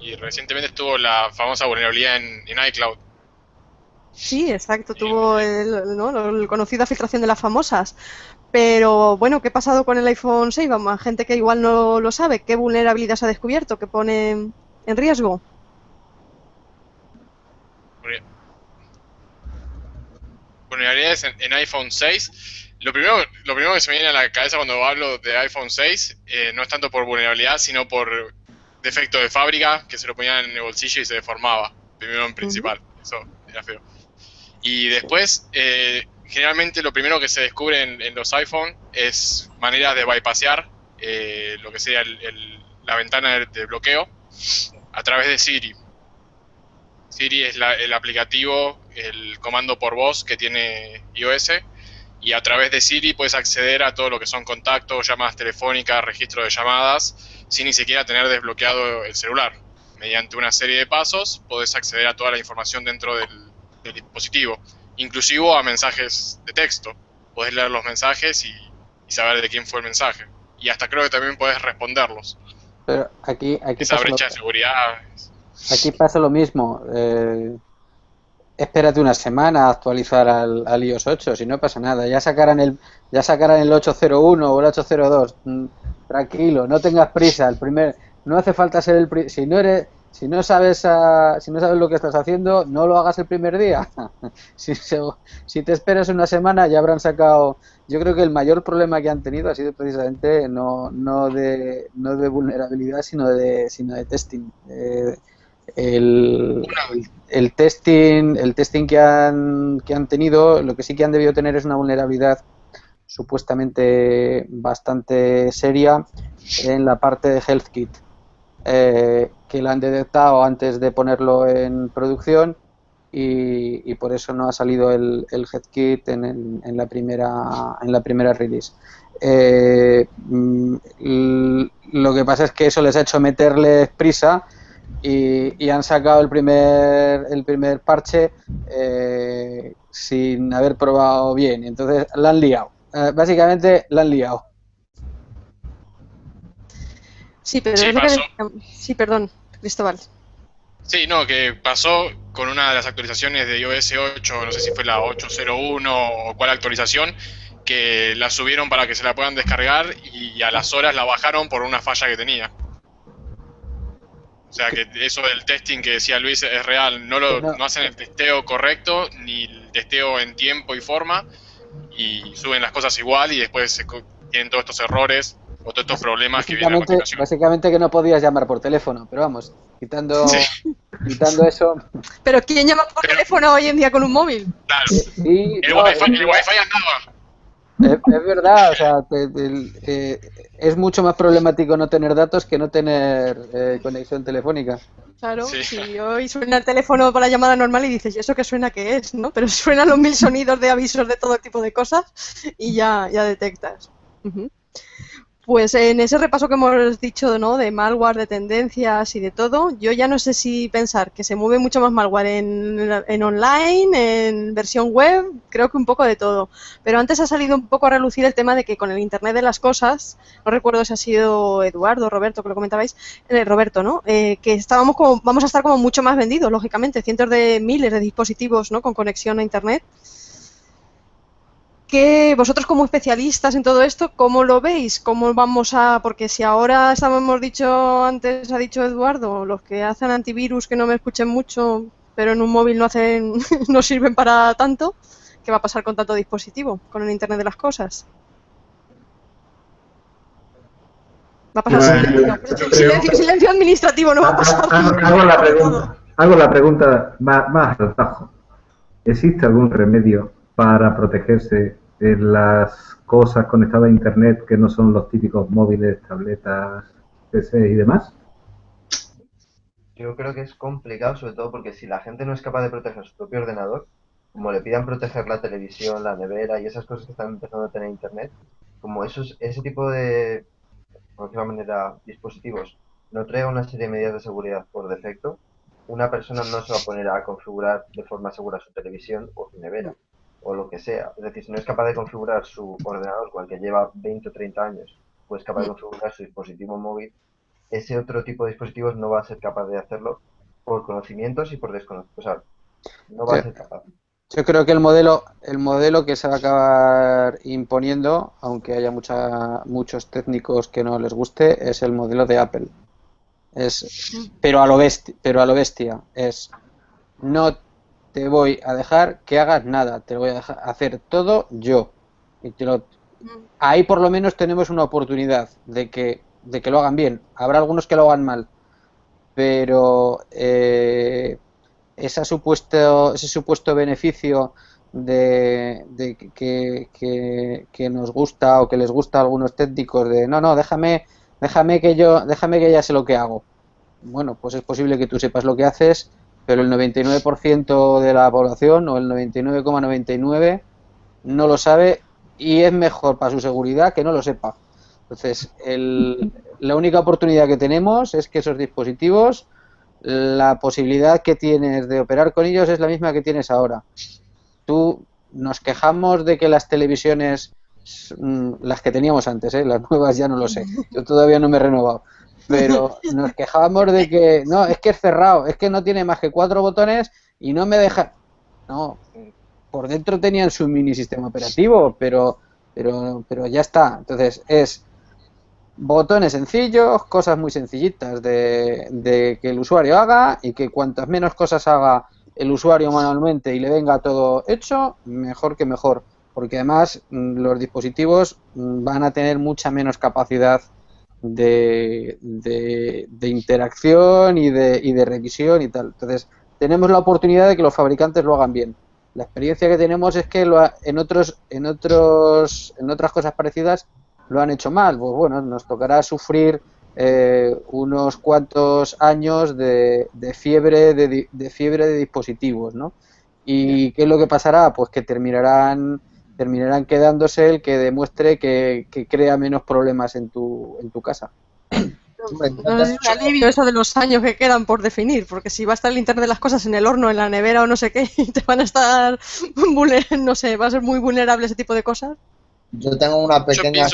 S3: Y recientemente estuvo la famosa vulnerabilidad en, iCloud.
S2: Sí, exacto, tuvo el, ¿no? el conocida filtración de las famosas. Pero bueno, ¿qué ha pasado con el iPhone 6? Vamos, a gente que igual no lo sabe. ¿Qué vulnerabilidad se ha descubierto que pone en riesgo?
S3: Vulnerabilidades en, iPhone 6. Lo primero, lo primero que se me viene a la cabeza cuando hablo de iPhone 6 eh, no es tanto por vulnerabilidad, sino por defecto de fábrica, que se lo ponían en el bolsillo y se deformaba. Primero en principal. Eso era feo. Y después, eh, generalmente lo primero que se descubre en, los iPhone es maneras de bypassear eh, lo que sería la ventana de, bloqueo a través de Siri. Siri es el aplicativo, el comando por voz que tiene iOS y a través de Siri puedes acceder a todo lo que son contactos, llamadas telefónicas, registro de llamadas, sin ni siquiera tener desbloqueado el celular. Mediante una serie de pasos puedes acceder a toda la información dentro del dispositivo inclusivo a mensajes de texto. Puedes leer los mensajes y, saber de quién fue el mensaje. Y hasta creo que también puedes responderlos.
S6: Pero aquí, aquí
S3: Esa brecha de seguridad.
S6: Aquí pasa lo mismo. Eh, espérate una semana a actualizar al, al, iOS 8, si no pasa nada. Ya sacarán el, ya sacarán el 801 o el 802. Mm, tranquilo, no tengas prisa. El primer, no hace falta ser el si no eres si no sabes si no sabes lo que estás haciendo, no lo hagas el primer día. si, si, te esperas una semana ya habrán sacado. Yo creo que el mayor problema que han tenido ha sido precisamente no, no, de, no de vulnerabilidad, sino de, sino de testing. Eh, el, el, testing, el testing que han, que han tenido, lo que sí que han debido tener es una vulnerabilidad supuestamente bastante seria en la parte de HealthKit eh, que la han detectado antes de ponerlo en producción y, por eso no ha salido el, el HeadKit en, en, la primera en la primera release. Eh, mm, lo que pasa es que eso les ha hecho meterles prisa y, han sacado el primer el primer parche eh, sin haber probado bien. Entonces la han liado. básicamente la han liado.
S2: Sí, pero que... sí, perdón, Cristóbal.
S3: Sí, no, que pasó con una de las actualizaciones de iOS 8, no sé si fue la 801 o cuál actualización, que la subieron para que se la puedan descargar y a las horas la bajaron por una falla que tenía. O sea que eso del testing que decía Luis es real, no, lo, no hacen el testeo correcto ni el testeo en tiempo y forma y suben las cosas igual y después se tienen todos estos errores o todos estos problemas que vienen a continuación.
S6: Básicamente que no podías llamar por teléfono, pero vamos, quitando, quitando eso...
S2: Pero ¿quién llama por teléfono hoy en día con un móvil?
S3: Claro. Sí, el, wifi, el wifi andaba.
S6: Es, es, verdad, o sea, eh, es mucho más problemático no tener datos que no tener eh, conexión telefónica.
S2: Claro, si hoy suena el teléfono para la llamada normal y dices, ¿y eso qué suena que es? ¿no? Pero suenan los mil sonidos de avisos de todo tipo de cosas y ya, ya detectas. Pues en ese repaso que hemos dicho, ¿no? De malware, de tendencias y de todo, yo ya no sé si pensar que se mueve mucho más malware en, online, en versión web, creo que un poco de todo. Pero antes ha salido un poco a relucir el tema de que con el Internet de las cosas, no recuerdo si ha sido Eduardo, Roberto, que lo comentabais, eh, Roberto, ¿no? Eh, que estábamos como, vamos a estar como mucho más vendidos, lógicamente, cientos de miles de dispositivos, ¿no? Con conexión a Internet que vosotros como especialistas en todo esto, ¿cómo lo veis? ¿Cómo vamos a...? Porque si ahora hemos dicho, antes ha dicho Eduardo, los que hacen antivirus que no me escuchen mucho, pero en un móvil no hacen, no sirven para tanto, ¿qué va a pasar con tanto dispositivo, con el Internet de las cosas? Va a pasar silencio, silencio, administrativo, no va a pasar.
S1: Hago, la, pregunta, hago la pregunta más, más al tajo. ¿Existe algún remedio para protegerse en las cosas conectadas a Internet que no son los típicos móviles, tabletas, PC y demás?
S4: Yo creo que es complicado, sobre todo porque si la gente no es capaz de proteger su propio ordenador, como le pidan proteger la televisión, la nevera y esas cosas que están empezando a tener Internet, como esos, ese tipo de, por decirlo manera, dispositivos no trae una serie de medidas de seguridad por defecto, una persona no se va a poner a configurar de forma segura su televisión o su nevera o lo que sea. Es decir, si no es capaz de configurar su ordenador con el que lleva 20 o 30 años, pues capaz de configurar su dispositivo móvil, ese otro tipo de dispositivos no va a ser capaz de hacerlo por conocimientos y por desconocimiento. O sea, no va a ser capaz.
S6: Yo creo que el modelo, el modelo que se va a acabar imponiendo, aunque haya mucha, muchos técnicos que no les guste, es el modelo de Apple. Es, pero a lo bestia, pero a lo bestia. Es no te voy a dejar que hagas nada, te voy a dejar hacer todo yo. Y te lo, ahí por lo menos tenemos una oportunidad de que, de que lo hagan bien. Habrá algunos que lo hagan mal, pero eh, ese, supuesto, ese supuesto beneficio de, de que, que, que, nos gusta o que les gusta a algunos técnicos de no, no, déjame, déjame que yo, déjame que ya sé lo que hago. Bueno, pues es posible que tú sepas lo que haces pero el 99% de la población o el 99,99 no lo sabe y es mejor para su seguridad que no lo sepa. Entonces, la única oportunidad que tenemos es que esos dispositivos, la posibilidad que tienes de operar con ellos es la misma que tienes ahora. Tú nos quejamos de que las televisiones, mm, las que teníamos antes, ¿eh? las nuevas ya no lo sé, yo todavía no me he renovado, pero nos quejábamos de que no, es que es cerrado, es que no tiene más que cuatro botones y no me deja. No, por dentro tenían su mini sistema operativo, pero, pero, pero ya está. Entonces es botones sencillos, cosas muy sencillitas de, de que el usuario haga y que cuantas menos cosas haga el usuario manualmente y le venga todo hecho, mejor que mejor. Porque además mm, los dispositivos mm, van a tener mucha menos capacidad de, de, interacción y de, y de revisión y tal. Entonces, tenemos la oportunidad de que los fabricantes lo hagan bien. La experiencia que tenemos es que lo en otros en otros en otras cosas parecidas lo han hecho mal. Pues bueno, nos tocará sufrir eh, unos cuantos años de, de fiebre de, de, fiebre de dispositivos, ¿no? ¿Y qué es lo que pasará? Pues que terminarán terminarán quedándose el que demuestre que, crea menos problemas en tu, en tu casa.
S2: No es un alivio eso de los años que quedan por definir, porque si va a estar el internet de las cosas en el horno, en la nevera o no sé qué, te van a estar, no sé, va a ser muy vulnerable ese tipo de cosas.
S7: Yo tengo una pequeña...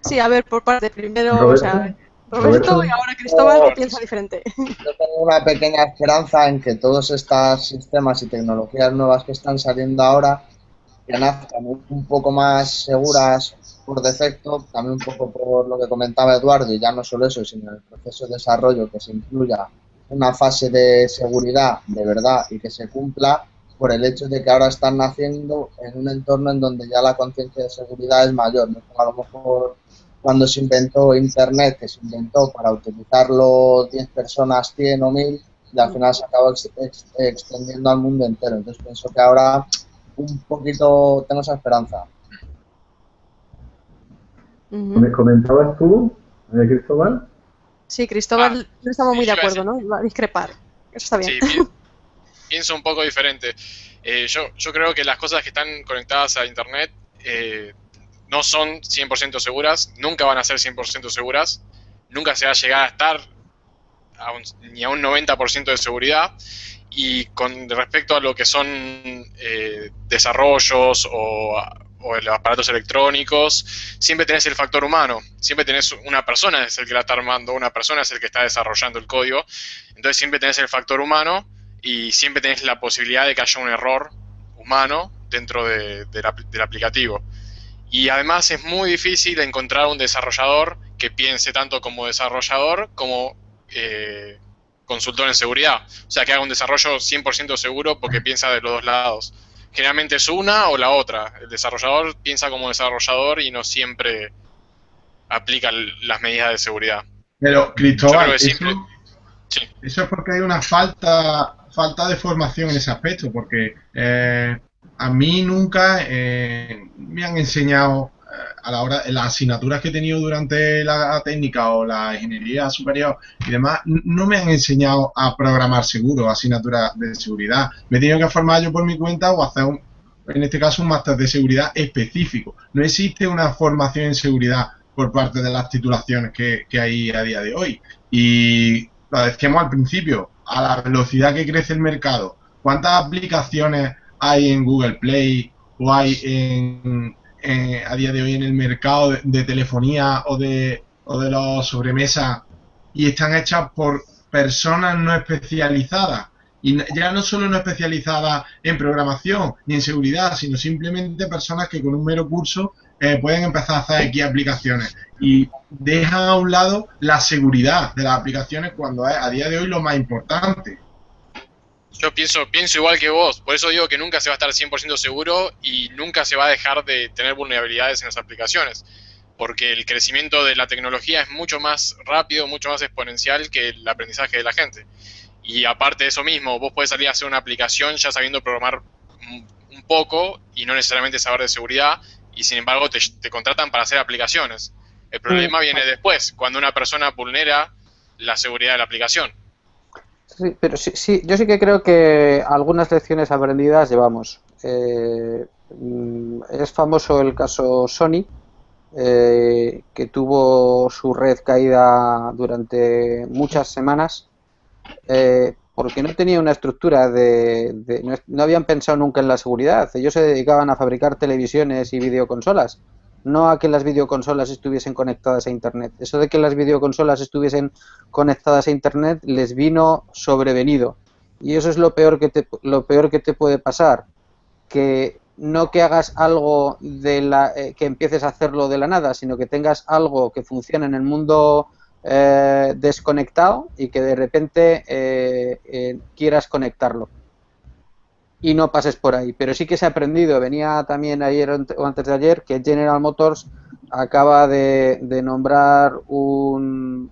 S2: Sí, a ver, por parte, primero, o sea, Roberto, y ahora Cristóbal piensa diferente.
S7: Yo tengo una pequeña esperanza en que todos estos sistemas y tecnologías nuevas que están saliendo ahora que nazcan un poco más seguras por defecto, también un poco por lo que comentaba Eduardo, y ya no solo eso, sino el proceso de desarrollo que se incluya una fase de seguridad de verdad y que se cumpla por el hecho de que ahora están naciendo en un entorno en donde ya la conciencia de seguridad es mayor. ¿no? A lo mejor cuando se inventó Internet, que se inventó para utilizarlo 10 personas, 100 o 1000, y al final se acabó extendiendo al mundo entero. Entonces pienso que ahora un poquito tengo esa esperanza.
S1: ¿Me comentabas tú, Cristóbal?
S2: Sí, Cristóbal ah, no estamos muy de acuerdo, ¿no? Va a discrepar. Eso está bien.
S3: Sí, pienso un poco diferente. Eh, yo, yo creo que las cosas que están conectadas a Internet eh, no son 100% seguras, nunca van a ser 100% seguras, nunca se va a llegar a estar ni a un 90% de seguridad. Y con respecto a lo que son eh, desarrollos o, los aparatos electrónicos, siempre tenés el factor humano, siempre tenés una persona es el que la está armando, una persona es el que está desarrollando el código, entonces siempre tenés el factor humano y siempre tenés la posibilidad de que haya un error humano dentro del aplicativo. Y además es muy difícil encontrar un desarrollador que piense tanto como desarrollador como eh, consultor en seguridad. O sea, que haga un desarrollo 100% seguro porque piensa de los dos lados. Generalmente es una o la otra. El desarrollador piensa como desarrollador y no siempre aplica las medidas de seguridad.
S5: Pero, Cristóbal, eso, eso, es porque hay una falta, falta de formación en ese aspecto, porque eh, a mí nunca eh, me han enseñado eh, a la hora, las asignaturas que he tenido durante la técnica o la ingeniería superior y demás, no me han enseñado a programar seguro, asignaturas de seguridad. Me he tenido que formar yo por mi cuenta o hacer, un, en este caso, un máster de seguridad específico. No existe una formación en seguridad por parte de las titulaciones que, que hay a día de hoy. Y lo decíamos al principio, a la velocidad que crece el mercado, ¿cuántas aplicaciones hay en Google Play o hay en, a día de hoy en el mercado de, telefonía o de, o de los sobremesas y están hechas por personas no especializadas? Y ya no solo no especializadas en programación ni en seguridad, sino simplemente personas que con un mero curso eh, pueden empezar a hacer X aplicaciones y dejan a un lado la seguridad de las aplicaciones cuando es a día de hoy lo más importante.
S3: Yo pienso, pienso igual que vos, por eso digo que nunca se va a estar 100% seguro y nunca se va a dejar de tener vulnerabilidades en las aplicaciones, porque el crecimiento de la tecnología es mucho más rápido, mucho más exponencial que el aprendizaje de la gente. Y aparte de eso mismo, vos podés salir a hacer una aplicación ya sabiendo programar un poco y no necesariamente saber de seguridad, y sin embargo te, te contratan para hacer aplicaciones. El problema viene después, cuando una persona vulnera la seguridad de la aplicación.
S6: Sí, pero sí, sí, yo sí que creo que algunas lecciones aprendidas llevamos. Eh, mm, es famoso el caso Sony, eh, que tuvo su red caída durante muchas semanas eh, porque no tenía una estructura de, no, no, habían pensado nunca en la seguridad. Ellos se dedicaban a fabricar televisiones y videoconsolas no a que las videoconsolas estuviesen conectadas a Internet. Eso de que las videoconsolas estuviesen conectadas a Internet les vino sobrevenido. Y eso es lo peor que te, lo peor que te puede pasar. Que no que hagas algo de la, eh, que empieces a hacerlo de la nada, sino que tengas algo que funcione en el mundo eh, desconectado y que de repente eh, quieras conectarlo y no pases por ahí. Pero sí que se ha aprendido, venía también ayer o antes de ayer, que General Motors acaba de, nombrar un,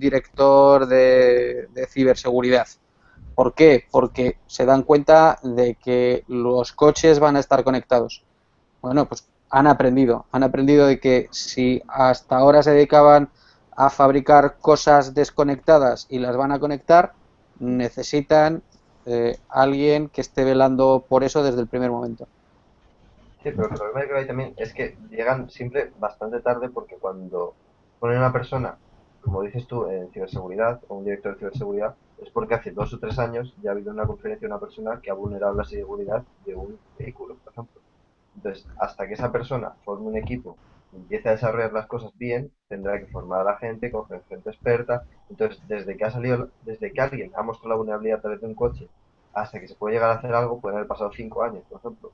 S6: director de, ciberseguridad. ¿Por qué? Porque se dan cuenta de que los coches van a estar conectados. Bueno, pues han aprendido, han aprendido de que si hasta ahora se dedicaban a fabricar cosas desconectadas y las van a conectar, necesitan eh, alguien que esté velando por eso desde el primer momento.
S4: Sí, pero el problema que hay también es que llegan siempre bastante tarde porque cuando ponen una persona, como dices tú, en ciberseguridad o un director de ciberseguridad, es porque hace dos o tres años ya ha habido una conferencia de una persona que ha vulnerado la seguridad de un vehículo, por ejemplo. Entonces, hasta que esa persona forme un equipo y empiece a desarrollar las cosas bien, tendrá que formar a la gente, con gente experta. Entonces, desde que ha salido, desde que alguien ha mostrado la vulnerabilidad a través de un coche hasta que se puede llegar a hacer algo, pueden haber pasado cinco años, por ejemplo.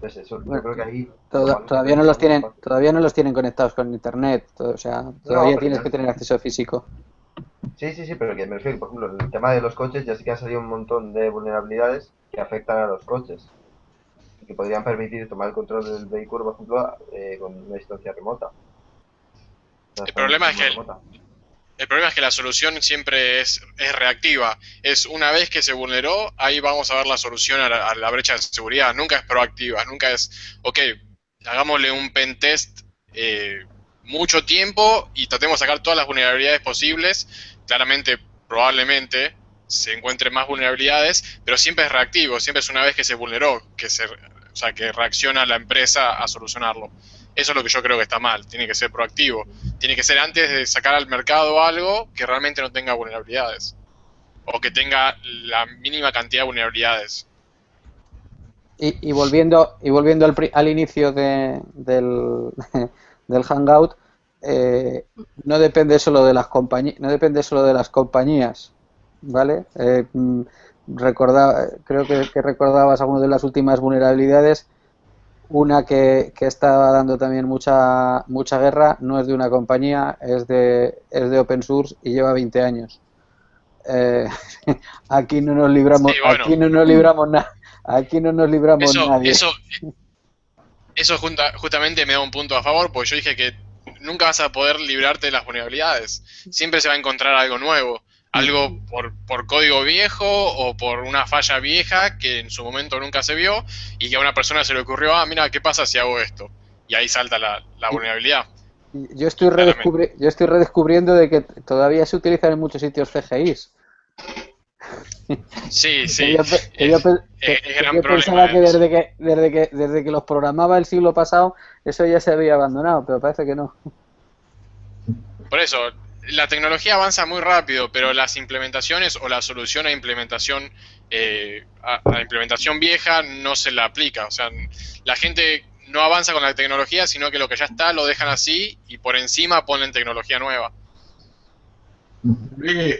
S4: Pues eso, yo creo que ahí...
S6: Toda- todavía no los tienen, todavía no los tienen conectados con internet, todo- o sea, todavía tienes que tener acceso físico.
S4: Sí, sí, sí, pero que me refiero, por ejemplo, el tema de los coches ya sí que han salido un montón de vulnerabilidades que afectan a los coches. Que podrían permitir tomar el control del vehículo, por ejemplo, eh, con una distancia remota.
S3: El problema es que-
S4: remota.
S3: El problema es que la solución siempre es, es reactiva. Es una vez que se vulneró, ahí vamos a ver la solución a la, a la brecha de seguridad. Nunca es proactiva, nunca es, ok, hagámosle un pen test eh, mucho tiempo y tratemos de sacar todas las vulnerabilidades posibles. Claramente, probablemente se encuentren más vulnerabilidades, pero siempre es reactivo, siempre es una vez que se vulneró, que se, sea, que reacciona la empresa a solucionarlo. Eso es lo que yo creo que está mal, tiene que ser proactivo. Tiene que ser antes de sacar al mercado algo que realmente no tenga vulnerabilidades. O que tenga la mínima cantidad de vulnerabilidades.
S6: Y, volviendo y volviendo al, al inicio de- del, del Hangout, eh, no depende solo de las compañías, no depende solo de las compañías, ¿vale? Eh, mm, recorda- creo que, que recordabas algunas de las últimas vulnerabilidades. Una que, que está dando también mucha mucha guerra no es de una compañía, es de es de open source y lleva 20 años. Eh, aquí no nos libramos,
S3: Sí, bueno.
S6: aquí no nos libramos nada, aquí no nos libramos
S3: Eso,
S6: nadie.
S3: eso, eso junta- justamente me da un punto a favor, porque yo dije que nunca vas a poder librarte de las vulnerabilidades. Siempre se va a encontrar algo nuevo. Algo por, por código viejo o por una falla vieja que en su momento nunca se vio y que a una persona se le ocurrió, ah, mira, ¿qué pasa si hago esto? Y ahí salta la, la vulnerabilidad.
S6: Yo estoy, redescubri- yo estoy redescubriendo de que todavía se utilizan en muchos sitios CGIs.
S3: Sí, sí.
S6: yo, que yo
S3: es- es- es gran
S6: yo
S3: problema
S6: pensaba que
S3: eso.
S6: desde que, desde que desde que los programaba el siglo pasado eso ya se había abandonado, pero parece que no.
S3: Por eso, la tecnología avanza muy rápido, pero las implementaciones o la solución a implementación eh, a, a implementación vieja no se la aplica. O sea, la gente no avanza con la tecnología, sino que lo que ya está lo dejan así y por encima ponen tecnología nueva.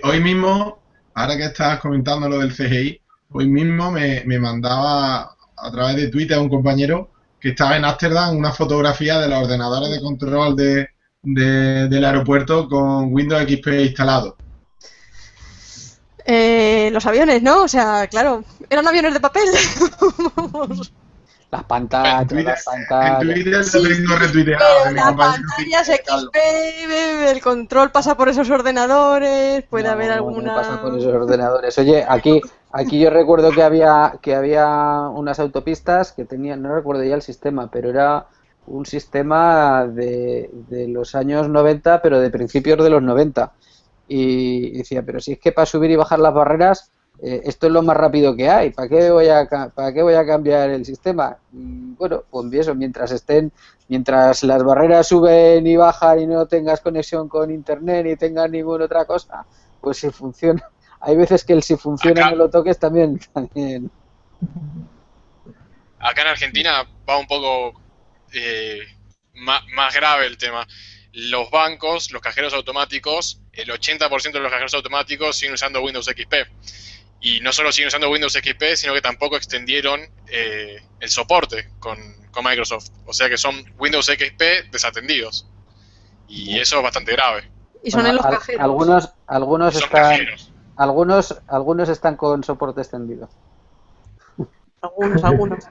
S5: Hoy mismo, ahora que estabas comentando lo del CGI, hoy mismo me, me mandaba a través de Twitter un compañero que estaba en Ámsterdam una fotografía de los ordenadores de control de, de- del aeropuerto con Windows XP instalado.
S2: Eh, los aviones, ¿no? O sea, claro, eran aviones de papel.
S6: Las
S5: En
S6: pantallas,
S5: Twitter,
S6: las
S5: en
S6: pantallas.
S5: Twitter lo
S2: Sí,
S5: tengo retuiteado
S2: Pero
S5: de mi
S2: la
S5: compañero
S2: pantalla es
S5: Carlos.
S2: XP, el control pasa por esos ordenadores, puede
S6: No,
S2: haber
S6: no
S2: alguna...
S6: pasa por esos ordenadores. Oye, aquí, aquí yo recuerdo que había, que había unas autopistas que tenían, no recuerdo ya el sistema, pero era un sistema de, de los años 90, pero de principios de los 90. Y decía, pero si es que para subir y bajar las barreras, eh, esto es lo más rápido que hay, ¿para qué voy a, para qué voy a cambiar el sistema? Y bueno, pues eso, mientras estén, mientras las barreras suben y bajan y no tengas conexión con internet ni tengas ninguna otra cosa, pues si funciona. Hay veces que el si funciona
S3: Acá-
S6: no lo toques también, también.
S3: Acá en Argentina va un poco eh, ma- más, grave el tema. Los bancos, los cajeros automáticos, el 80% de los cajeros automáticos siguen usando Windows XP. Y no solo siguen usando Windows XP, sino que tampoco extendieron eh, el soporte con, con Microsoft. O sea que son Windows XP desatendidos. Y eso es bastante grave.
S2: Y son
S6: Bueno,
S2: en los cajeros.
S6: Algunos, algunos están,
S3: cajeros.
S6: algunos, algunos están con soporte extendido.
S2: Algunos, algunos.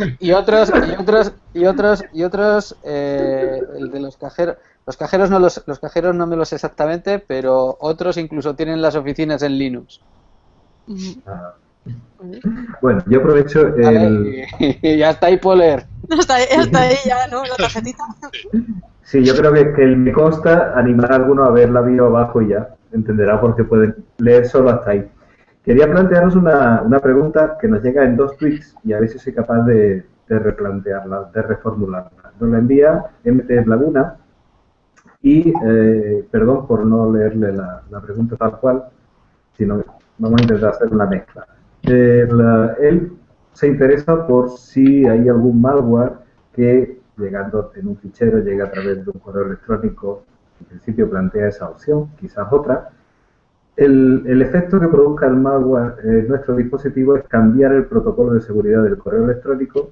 S6: Y otros y otros y otros y otros eh, el de los cajeros los cajeros no los los cajeros no me los sé exactamente pero otros incluso tienen las oficinas en Linux
S1: Ah. Bueno, yo aprovecho el...
S6: ya está ahí Poler
S2: ahí, hasta ahí ya, ¿no? La tarjetita.
S1: Sí, yo creo que, que me consta animar a alguno a ver la bio abajo y ya entenderá por qué pueden leer solo hasta ahí. Quería plantearos una, una pregunta que nos llega en dos tweets y a ver si soy capaz de, de replantearla, de reformularla. Nos la envía MT Laguna y, eh, perdón por no leerle la, la pregunta tal cual, sino vamos a intentar hacer una mezcla. Eh, él se interesa por si hay algún malware que llegando en un fichero llega a través de un correo electrónico, en principio plantea esa opción, quizás otra, El, efecto que produzca el malware en nuestro dispositivo es cambiar el protocolo de seguridad del correo electrónico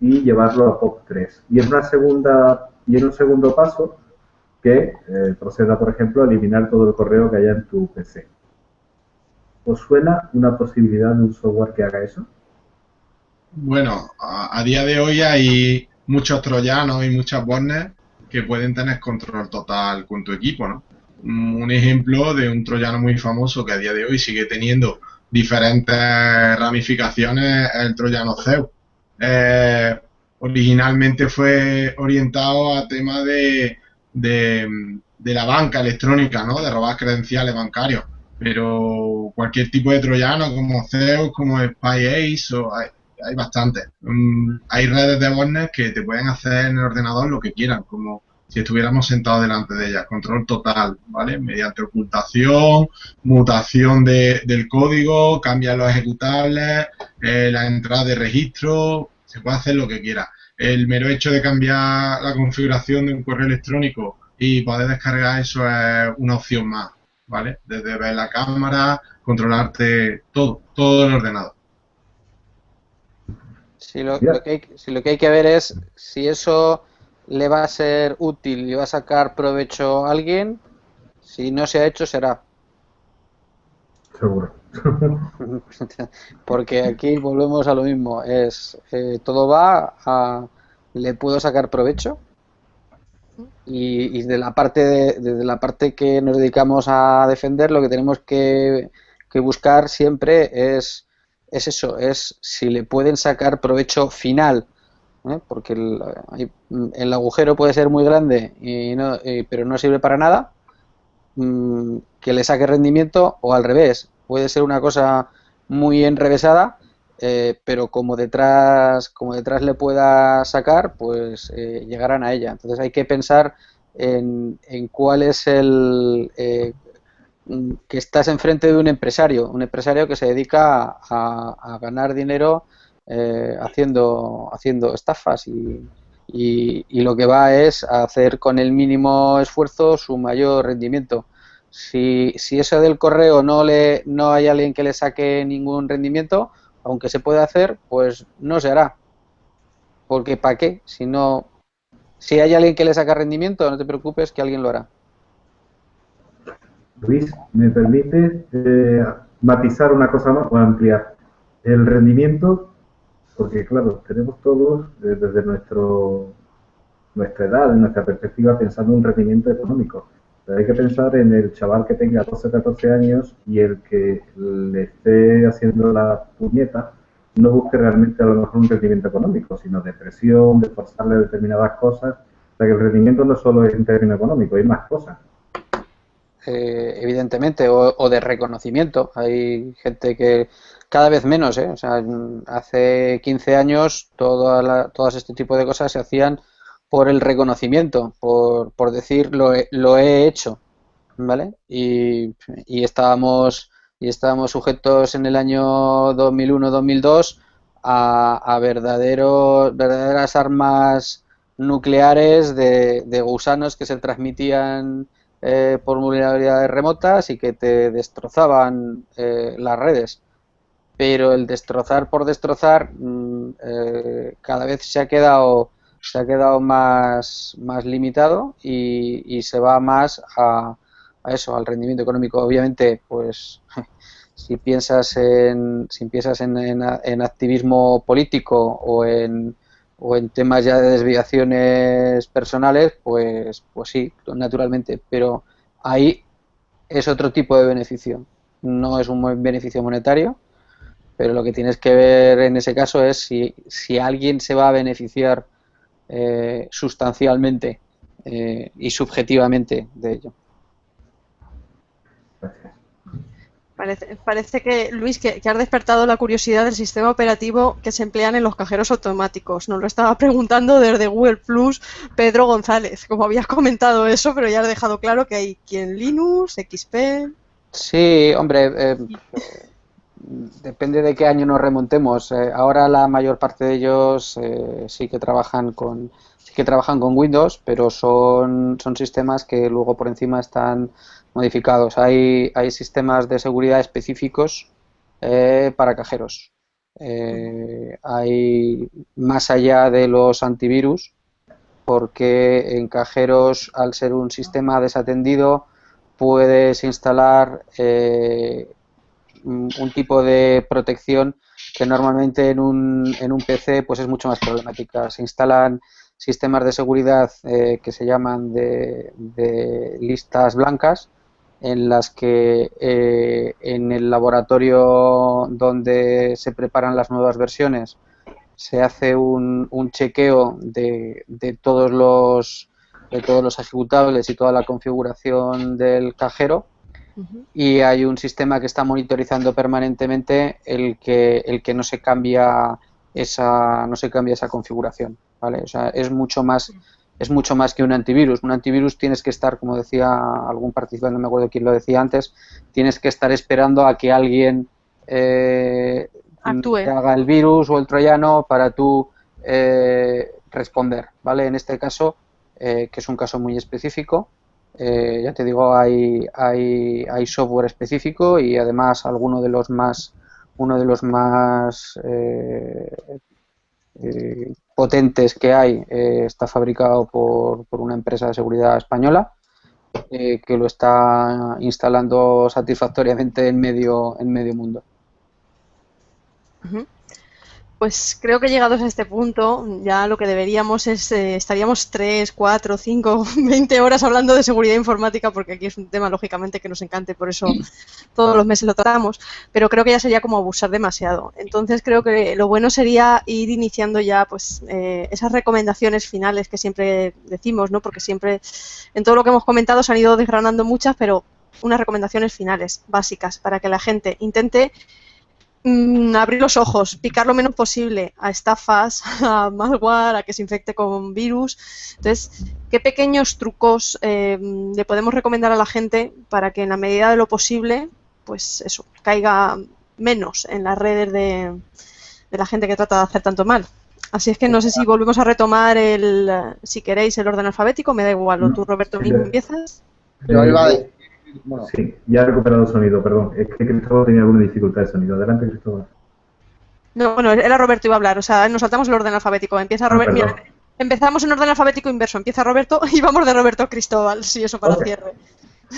S1: y llevarlo a POP3. Y en una segunda y en un segundo paso que eh, proceda, por ejemplo, a eliminar todo el correo que haya en tu PC. ¿Os suena una posibilidad de un software que haga eso?
S5: Bueno, a, a día de hoy hay muchos troyanos y muchas botnets que pueden tener control total con tu equipo, ¿no? Un ejemplo de un troyano muy famoso que a día de hoy sigue teniendo diferentes ramificaciones es el troyano Zeus. Eh, originalmente fue orientado a temas de, de, la banca electrónica, ¿no? De robar credenciales bancarios. Pero cualquier tipo de troyano como Zeus, como SpyAce, o hay, hay bastantes. Mm, hay redes de botnet que te pueden hacer en el ordenador lo que quieran, como si estuviéramos sentados delante de ellas. Control total, ¿vale? Mediante ocultación, mutación de, del código, cambia los ejecutables, eh, la entrada de registro, se puede hacer lo que quiera. El mero hecho de cambiar la configuración de un correo electrónico y poder descargar eso es una opción más, ¿vale? Desde ver la cámara, controlarte todo, todo el ordenador.
S6: Si lo, lo que hay, si lo que hay que ver es si eso le va a ser útil y va a sacar provecho a alguien, si no se ha hecho será.
S1: Seguro.
S6: Porque aquí volvemos a lo mismo, es eh, todo va a le puedo sacar provecho y, y de la parte de, de la parte que nos dedicamos a defender lo que tenemos que, que buscar siempre es es eso, es si le pueden sacar provecho final, ¿eh? porque el, el agujero puede ser muy grande y no, y- pero no sirve para nada, mm, que le saque rendimiento o al revés, puede ser una cosa muy enrevesada, eh, pero como detrás, como detrás le pueda sacar, pues eh, llegarán a ella. Entonces hay que pensar en, en cuál es el, eh, que estás enfrente de un empresario, un empresario que se dedica a, ganar dinero eh, haciendo, haciendo estafas y, y- lo que va es a hacer con el mínimo esfuerzo su mayor rendimiento. Si, si eso del correo no le no hay alguien que le saque ningún rendimiento, aunque se puede hacer, pues no se hará. Porque ¿para qué? Si no, si hay alguien que le saca rendimiento, no te preocupes que alguien lo hará.
S1: Luis, ¿me permite eh, matizar una cosa más o ampliar? El rendimiento, porque claro, tenemos todos eh, desde nuestro, nuestra edad, en nuestra perspectiva, pensando en un rendimiento económico. Hay que pensar en el chaval que tenga 12 o 14 años y el que le esté haciendo la puñeta no busque realmente a lo mejor un rendimiento económico, sino de presión, de forzarle determinadas cosas. O sea que el rendimiento no solo es en términos económicos, hay más cosas.
S6: Eh, evidentemente, o, o de reconocimiento. Hay gente que cada vez menos, ¿eh? O sea, hace 15 años toda la- todas este tipo de cosas se hacían por el reconocimiento, por, por decir lo he, lo he hecho, ¿vale? Y, y estábamos y estábamos sujetos en el año 2001-2002 a, a verdaderos, verdaderas armas nucleares de, de gusanos que se transmitían eh, por vulnerabilidades remotas y que te destrozaban eh, las redes. Pero el destrozar por destrozar mm, eh, cada vez se ha quedado se ha quedado más, más limitado y, se va más a, a eso, al rendimiento económico. Obviamente, pues si piensas en si piensas en, en, en activismo político o en o en temas ya de desviaciones personales, pues, pues sí, naturalmente, pero ahí es otro tipo de beneficio. No es un beneficio monetario, pero lo que tienes que ver en ese caso es si, si alguien se va a beneficiar eh, sustancialmente eh, y subjetivamente de ello.
S1: Gracias.
S2: Parece, parece que, Luis, que, que has despertado la curiosidad del sistema operativo que se emplean en los cajeros automáticos. Nos lo estaba preguntando desde Google Plus Pedro González. Como habías comentado eso, pero ya has dejado claro que hay quien Linux, XP.
S6: Sí, hombre, eh, depende de qué año nos remontemos. Eh, ahora la mayor parte de ellos eh, sí que trabajan con sí que trabajan con Windows, pero son, son sistemas que luego por encima están modificados. Hay, hay sistemas de seguridad específicos eh, para cajeros. hay más allá de los antivirus, porque en cajeros, al ser un sistema desatendido, puedes instalar un tipo de protección que normalmente en un, en un PC pues es mucho más problemática. Se instalan sistemas de seguridad eh, que se llaman de, listas blancas en las que eh, en el laboratorio donde se preparan las nuevas versiones se hace un, un chequeo de, de, todos los de todos los ejecutables y toda la configuración del cajero y hay un sistema que está monitorizando permanentemente el que, el que no se cambia esa, no se cambia esa configuración, ¿vale? O sea, es mucho más es mucho más que un antivirus. Un antivirus tienes que estar, como decía algún participante, no me acuerdo quién lo decía antes, tienes que estar esperando a que alguien eh, haga el virus o el troyano para tú eh, responder, ¿vale? En este caso, eh, que es un caso muy específico, eh, ya te digo, hay, hay, hay, software específico y además alguno de los más, uno de los más eh, eh, potentes que hay está fabricado por, por, una empresa de seguridad española que lo está instalando satisfactoriamente en medio, en medio mundo.
S2: Pues creo que llegados a este punto, ya lo que deberíamos es, eh, estaríamos 3, 4, 5, 20 horas hablando de seguridad informática, porque aquí es un tema, lógicamente, que nos encanta y por eso todos los meses lo tratamos, pero creo que ya sería como abusar demasiado. Entonces creo que lo bueno sería ir iniciando ya pues eh, esas recomendaciones finales que siempre decimos, ¿no? Porque siempre, en todo lo que hemos comentado, se han ido desgranando muchas, pero unas recomendaciones finales, básicas, para que la gente intente Mm, abrir los ojos, picar lo menos posible a estafas, a malware, a que se infecte con virus. Entonces, ¿qué pequeños trucos eh, le podemos recomendar a la gente para que en la medida de lo posible, pues eso, caiga menos en las redes de, la gente que trata de hacer tanto mal? Así es que no sé si volvemos a retomar el, si queréis, el orden alfabético, me da igual, o tú, Roberto, empiezas.
S1: Yo iba a Sí, ya he recuperado el sonido, perdón. Es que Cristóbal tenía alguna dificultad de sonido. Adelante, Cristóbal.
S2: No, bueno, era Roberto iba a hablar. O sea, nos saltamos el orden alfabético. Empieza ah, Roberto. empezamos en orden alfabético inverso. Empieza Roberto y vamos de Roberto a Cristóbal. Sí, eso para cierre.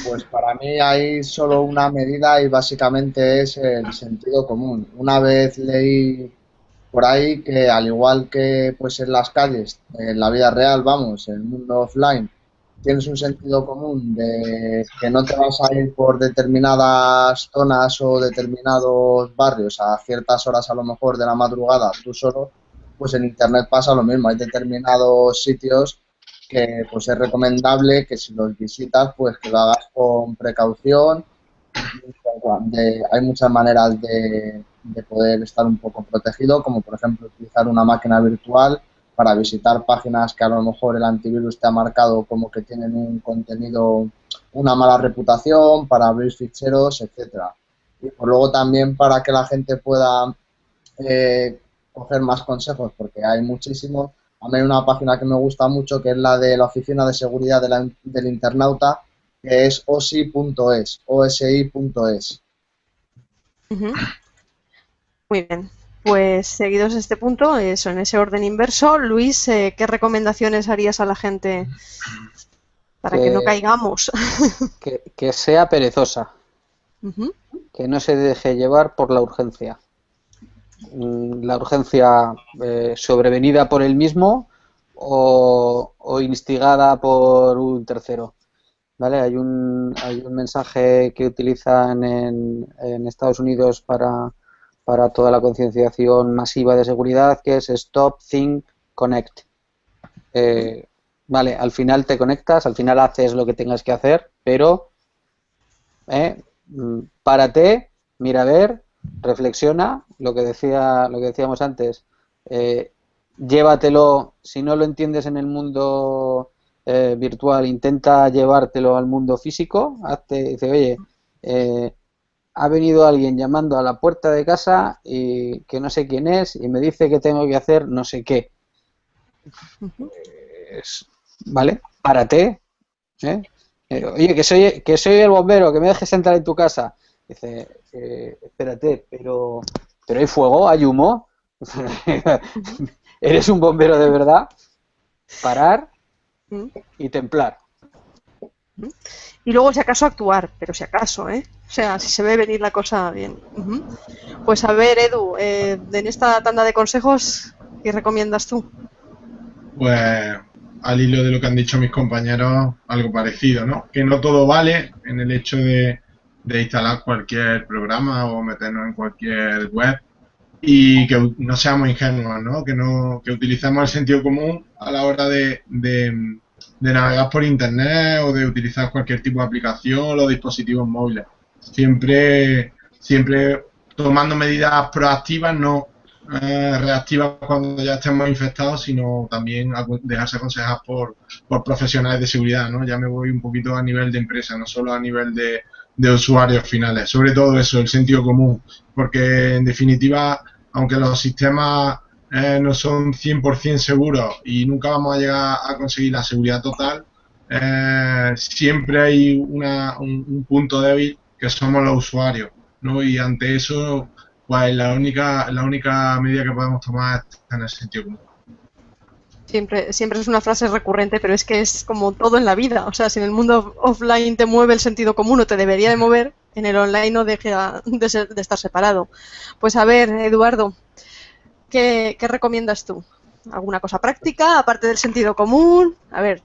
S7: Pues para mí hay solo una medida y básicamente es el sentido común. Una vez leí por ahí que al igual que pues en las calles, en la vida real, vamos, en el mundo offline, tienes un sentido común de que no te vas a ir por determinadas zonas o determinados barrios a ciertas horas a lo mejor de la madrugada tú solo, pues en Internet pasa lo mismo. Hay determinados sitios que pues es recomendable que si los visitas pues que lo hagas con precaución. hay muchas maneras de, de poder estar un poco protegido, como por ejemplo utilizar una máquina virtual para visitar páginas que a lo mejor el antivirus te ha marcado como que tienen un contenido, una mala reputación, para abrir ficheros, etcétera. Y por luego también para que la gente pueda eh, coger más consejos, porque hay muchísimos. A mí hay una página que me gusta mucho, que es la de la Oficina de Seguridad del Internauta, que es osi.es, osi.es.
S2: Muy bien. Pues seguidos este punto, eso, en ese orden inverso, Luis, eh, ¿qué recomendaciones harías a la gente para que, no caigamos?
S6: Que, sea perezosa, que no se deje llevar por la urgencia. Mm, la urgencia eh, sobrevenida por él mismo o, instigada por un tercero. ¿Vale? Hay un, hay un mensaje que utilizan en, en Estados Unidos para para toda la concienciación masiva de seguridad, que es Stop, Think, Connect. Eh, vale, al final te conectas, al final haces lo que tengas que hacer, pero eh, mm, párate, mira a ver, reflexiona, lo que decía, lo que decíamos antes, eh, llévatelo, si no lo entiendes en el mundo virtual, intenta llevártelo al mundo físico, hazte, dice, oye, ha venido alguien llamando a la puerta de casa y que no sé quién es y me dice que tengo que hacer no sé qué. ¿Vale? Párate. ¿eh? Eh, oye, que soy, que soy el bombero, que me dejes entrar en tu casa. Dice, eh, espérate, pero, pero hay fuego, hay humo. ¿Eres un bombero de verdad? Parar
S2: ¿Mm?
S6: y templar.
S2: Y luego, si acaso, actuar, pero si acaso, ¿eh? O sea, si se ve venir la cosa bien. Pues a ver, Edu, eh, en esta tanda de consejos, ¿qué recomiendas tú?
S5: Pues al hilo de lo que han dicho mis compañeros, algo parecido, ¿no? Que no todo vale en el hecho de, de instalar cualquier programa o meternos en cualquier web y que no seamos ingenuos, ¿no? Que, no, que utilicemos el sentido común a la hora de, de, de navegar por internet o de utilizar cualquier tipo de aplicación o dispositivos móviles. Siempre, siempre tomando medidas proactivas, no eh, reactivas cuando ya estemos infectados, sino también dejarse aconsejar por, por profesionales de seguridad, ¿no? Ya me voy un poquito a nivel de empresa, no solo a nivel de, de usuarios finales. Sobre todo eso, el sentido común, porque en definitiva, aunque los sistemas eh, no son 100% seguros y nunca vamos a llegar a conseguir la seguridad total, eh, siempre hay una, un, un punto débil que somos los usuarios, ¿no? Y ante eso, pues la única, la única medida que podemos tomar es tener sentido común.
S2: Siempre, siempre es una frase recurrente, pero es que es como todo en la vida. O sea, si en el mundo offline te mueve el sentido común o te debería de mover, en el online no deja de, ser- de estar separado. Pues a ver, Eduardo, ¿qué, recomiendas tú? ¿Alguna cosa práctica, aparte del sentido común? A ver,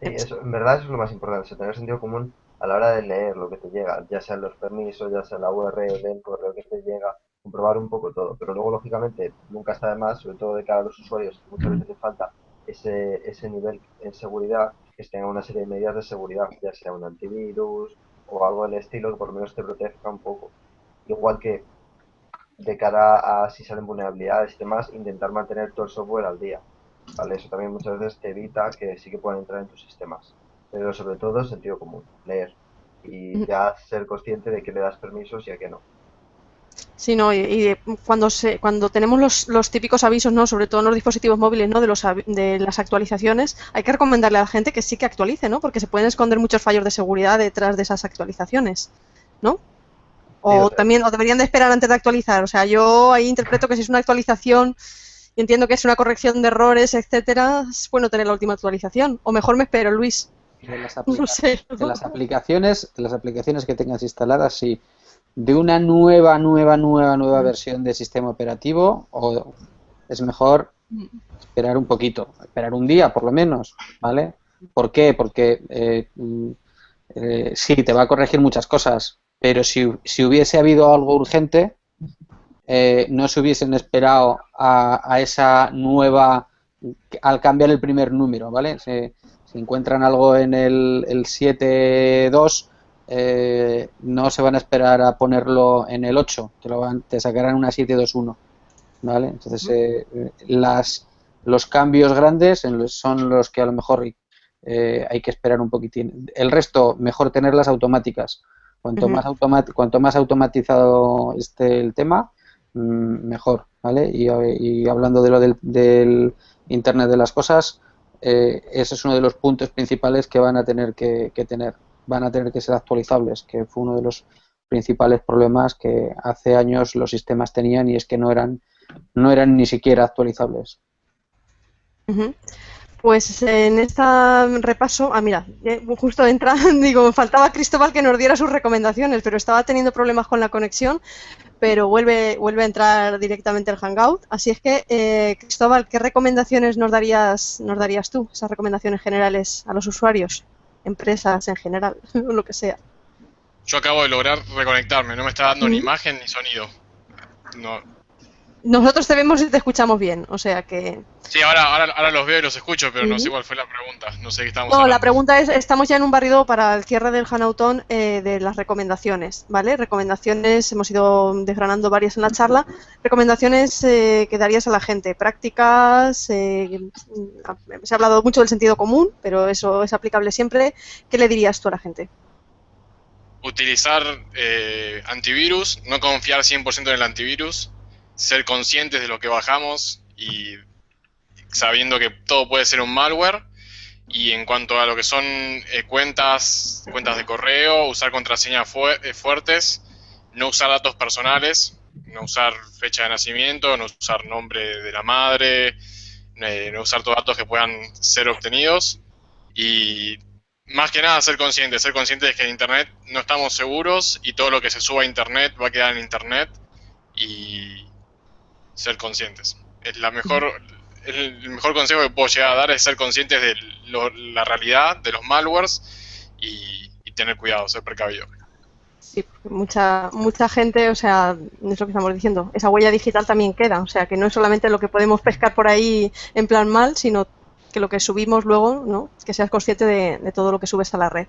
S4: Sí, en verdad eso es lo más importante, tener sentido común a la hora de leer lo que te llega, ya sean los permisos, ya sea la URL del correo que te llega, comprobar un poco todo. Pero luego, lógicamente, nunca está de más, sobre todo de cara a los usuarios, muchas veces les falta ese, ese nivel en seguridad, que tengan una serie de medidas de seguridad, ya sea un antivirus o algo del estilo que por lo menos te proteja un poco. Igual que de cara a si salen vulnerabilidades y demás, intentar mantener todo el software al día. ¿vale? Eso también muchas veces te evita que sí que puedan entrar en tus sistemas. Pero sobre todo sentido común, leer. Y ya ser consciente de que le das permisos y a que no.
S2: Sí, no, y, y cuando se, cuando tenemos los, los típicos avisos, ¿no? Sobre todo en los dispositivos móviles, ¿no? De los de las actualizaciones, hay que recomendarle a la gente que sí que actualice, ¿no? Porque se pueden esconder muchos fallos de seguridad detrás de esas actualizaciones, ¿no? O también, o deberían de esperar antes de actualizar. O sea, yo ahí interpreto que si es una actualización y entiendo que es una corrección de errores, etcétera, es bueno tener la última actualización. O mejor me espero, Luis.
S6: De las,
S2: No sé.
S6: de las aplicaciones, de las aplicaciones que tengas instaladas, sí. De una nueva, nueva, nueva, nueva versión de sistema operativo, o es mejor esperar un poquito, esperar un día por lo menos, ¿vale? ¿Por qué? Porque eh, mm, eh, sí, te va a corregir muchas cosas, pero si, si hubiese habido algo urgente, eh, no se hubiesen esperado a, a esa nueva, al cambiar el primer número, ¿vale? Se- si encuentran algo en el, el 7.2, eh, no se van a esperar a ponerlo en el 8, te, lo van, te sacarán una 7.2.1, ¿vale? Entonces, eh, las, los cambios grandes son los que a lo mejor eh, hay que esperar un poquitín. El resto, mejor tenerlas automáticas. Cuanto, más automat- cuanto más automatizado esté el tema, mm, mejor, ¿vale? Y, y hablando de lo del, del Internet de las cosas, eh, ese es uno de los puntos principales que van a tener que, que tener. Van a tener que ser actualizables, que fue uno de los principales problemas que hace años los sistemas tenían y es que no eran, no eran ni siquiera actualizables.
S2: Ujú. Pues en este repaso, ah, mira, eh, justo entra, digo, faltaba Cristóbal que nos diera sus recomendaciones, pero estaba teniendo problemas con la conexión, pero vuelve, vuelve a entrar directamente el Hangout. Así es que, eh, Cristóbal, ¿qué recomendaciones nos darías, nos darías tú, esas recomendaciones generales a los usuarios, empresas en general, o lo que sea?
S3: Yo acabo de lograr reconectarme, no me está dando ni imagen ni sonido. No.
S2: Nosotros te vemos y te escuchamos bien, o sea que...
S3: Sí, ahora, ahora, ahora los veo y los escucho, pero no sé cuál fue la pregunta. No sé qué estábamos
S2: No, la pregunta es, estamos ya en un barrido para el cierre del Hanautón eh, de las recomendaciones, ¿vale? Recomendaciones, hemos ido desgranando varias en la charla. Recomendaciones eh, que darías a la gente, prácticas, eh, mm, se ha hablado mucho del sentido común, pero eso es aplicable siempre. ¿Qué le dirías tú a la gente?
S3: utilizar eh, antivirus, no confiar 100% en el antivirus, ser conscientes de lo que bajamos y sabiendo que todo puede ser un malware. Y en cuanto a lo que son eh, cuentas, cuentas de correo, usar contraseñas eh, fuertes, no usar datos personales, no usar fecha de nacimiento, no usar nombre de la madre, no usar todos datos que puedan ser obtenidos. Y más que nada ser conscientes, ser conscientes de que en Internet no estamos seguros y todo lo que se suba a Internet va a quedar en Internet y ser conscientes. Es la mejor, el mejor consejo que puedo llegar a dar es ser conscientes de la realidad, de los malwares y, tener cuidado, ser precavido.
S2: Sí, mucha, mucha gente, o sea, es lo que estamos diciendo, esa huella digital también queda, o sea, que no es solamente lo que podemos pescar por ahí en plan mal, sino que lo que subimos luego, ¿no? que seas consciente de, todo lo que subes a la red.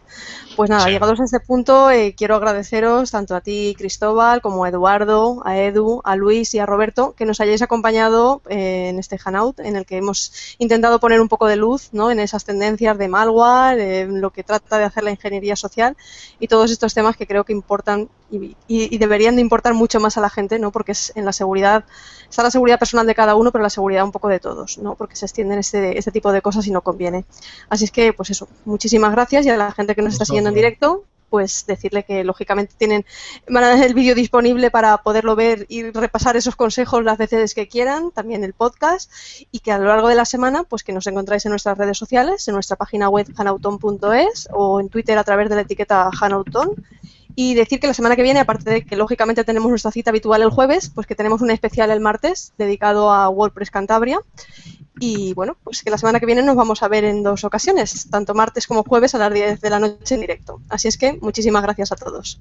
S2: Pues nada, llegados a este punto, eh, quiero agradeceros tanto a ti, Cristóbal, como a Eduardo, a Edu, a Luis y a Roberto, que nos hayáis acompañado eh, en este Hanout, en el que hemos intentado poner un poco de luz ¿no? en esas tendencias de malware, en lo que trata de hacer la ingeniería social y todos estos temas que creo que importan y, deberían de importar mucho más a la gente, ¿no? Porque es en la seguridad, está la seguridad personal de cada uno, pero la seguridad un poco de todos, ¿no? Porque se extienden este, este tipo de cosas y no conviene. Así es que, pues eso, muchísimas gracias y a la gente que nos está siguiendo en directo, pues decirle que lógicamente tienen el vídeo disponible para poderlo ver y repasar esos consejos las veces que quieran, también el podcast y que a lo largo de la semana pues que nos encontráis en nuestras redes sociales, en nuestra página web hanauton.es o en Twitter a través de la etiqueta hanauton y decir que la semana que viene, aparte de que lógicamente tenemos nuestra cita habitual el jueves, pues que tenemos un especial el martes dedicado a WordPress Cantabria. Y bueno, pues que la semana que viene nos vamos a ver en dos ocasiones, tanto martes como jueves a las 10 de la noche en directo. Así es que muchísimas gracias a todos.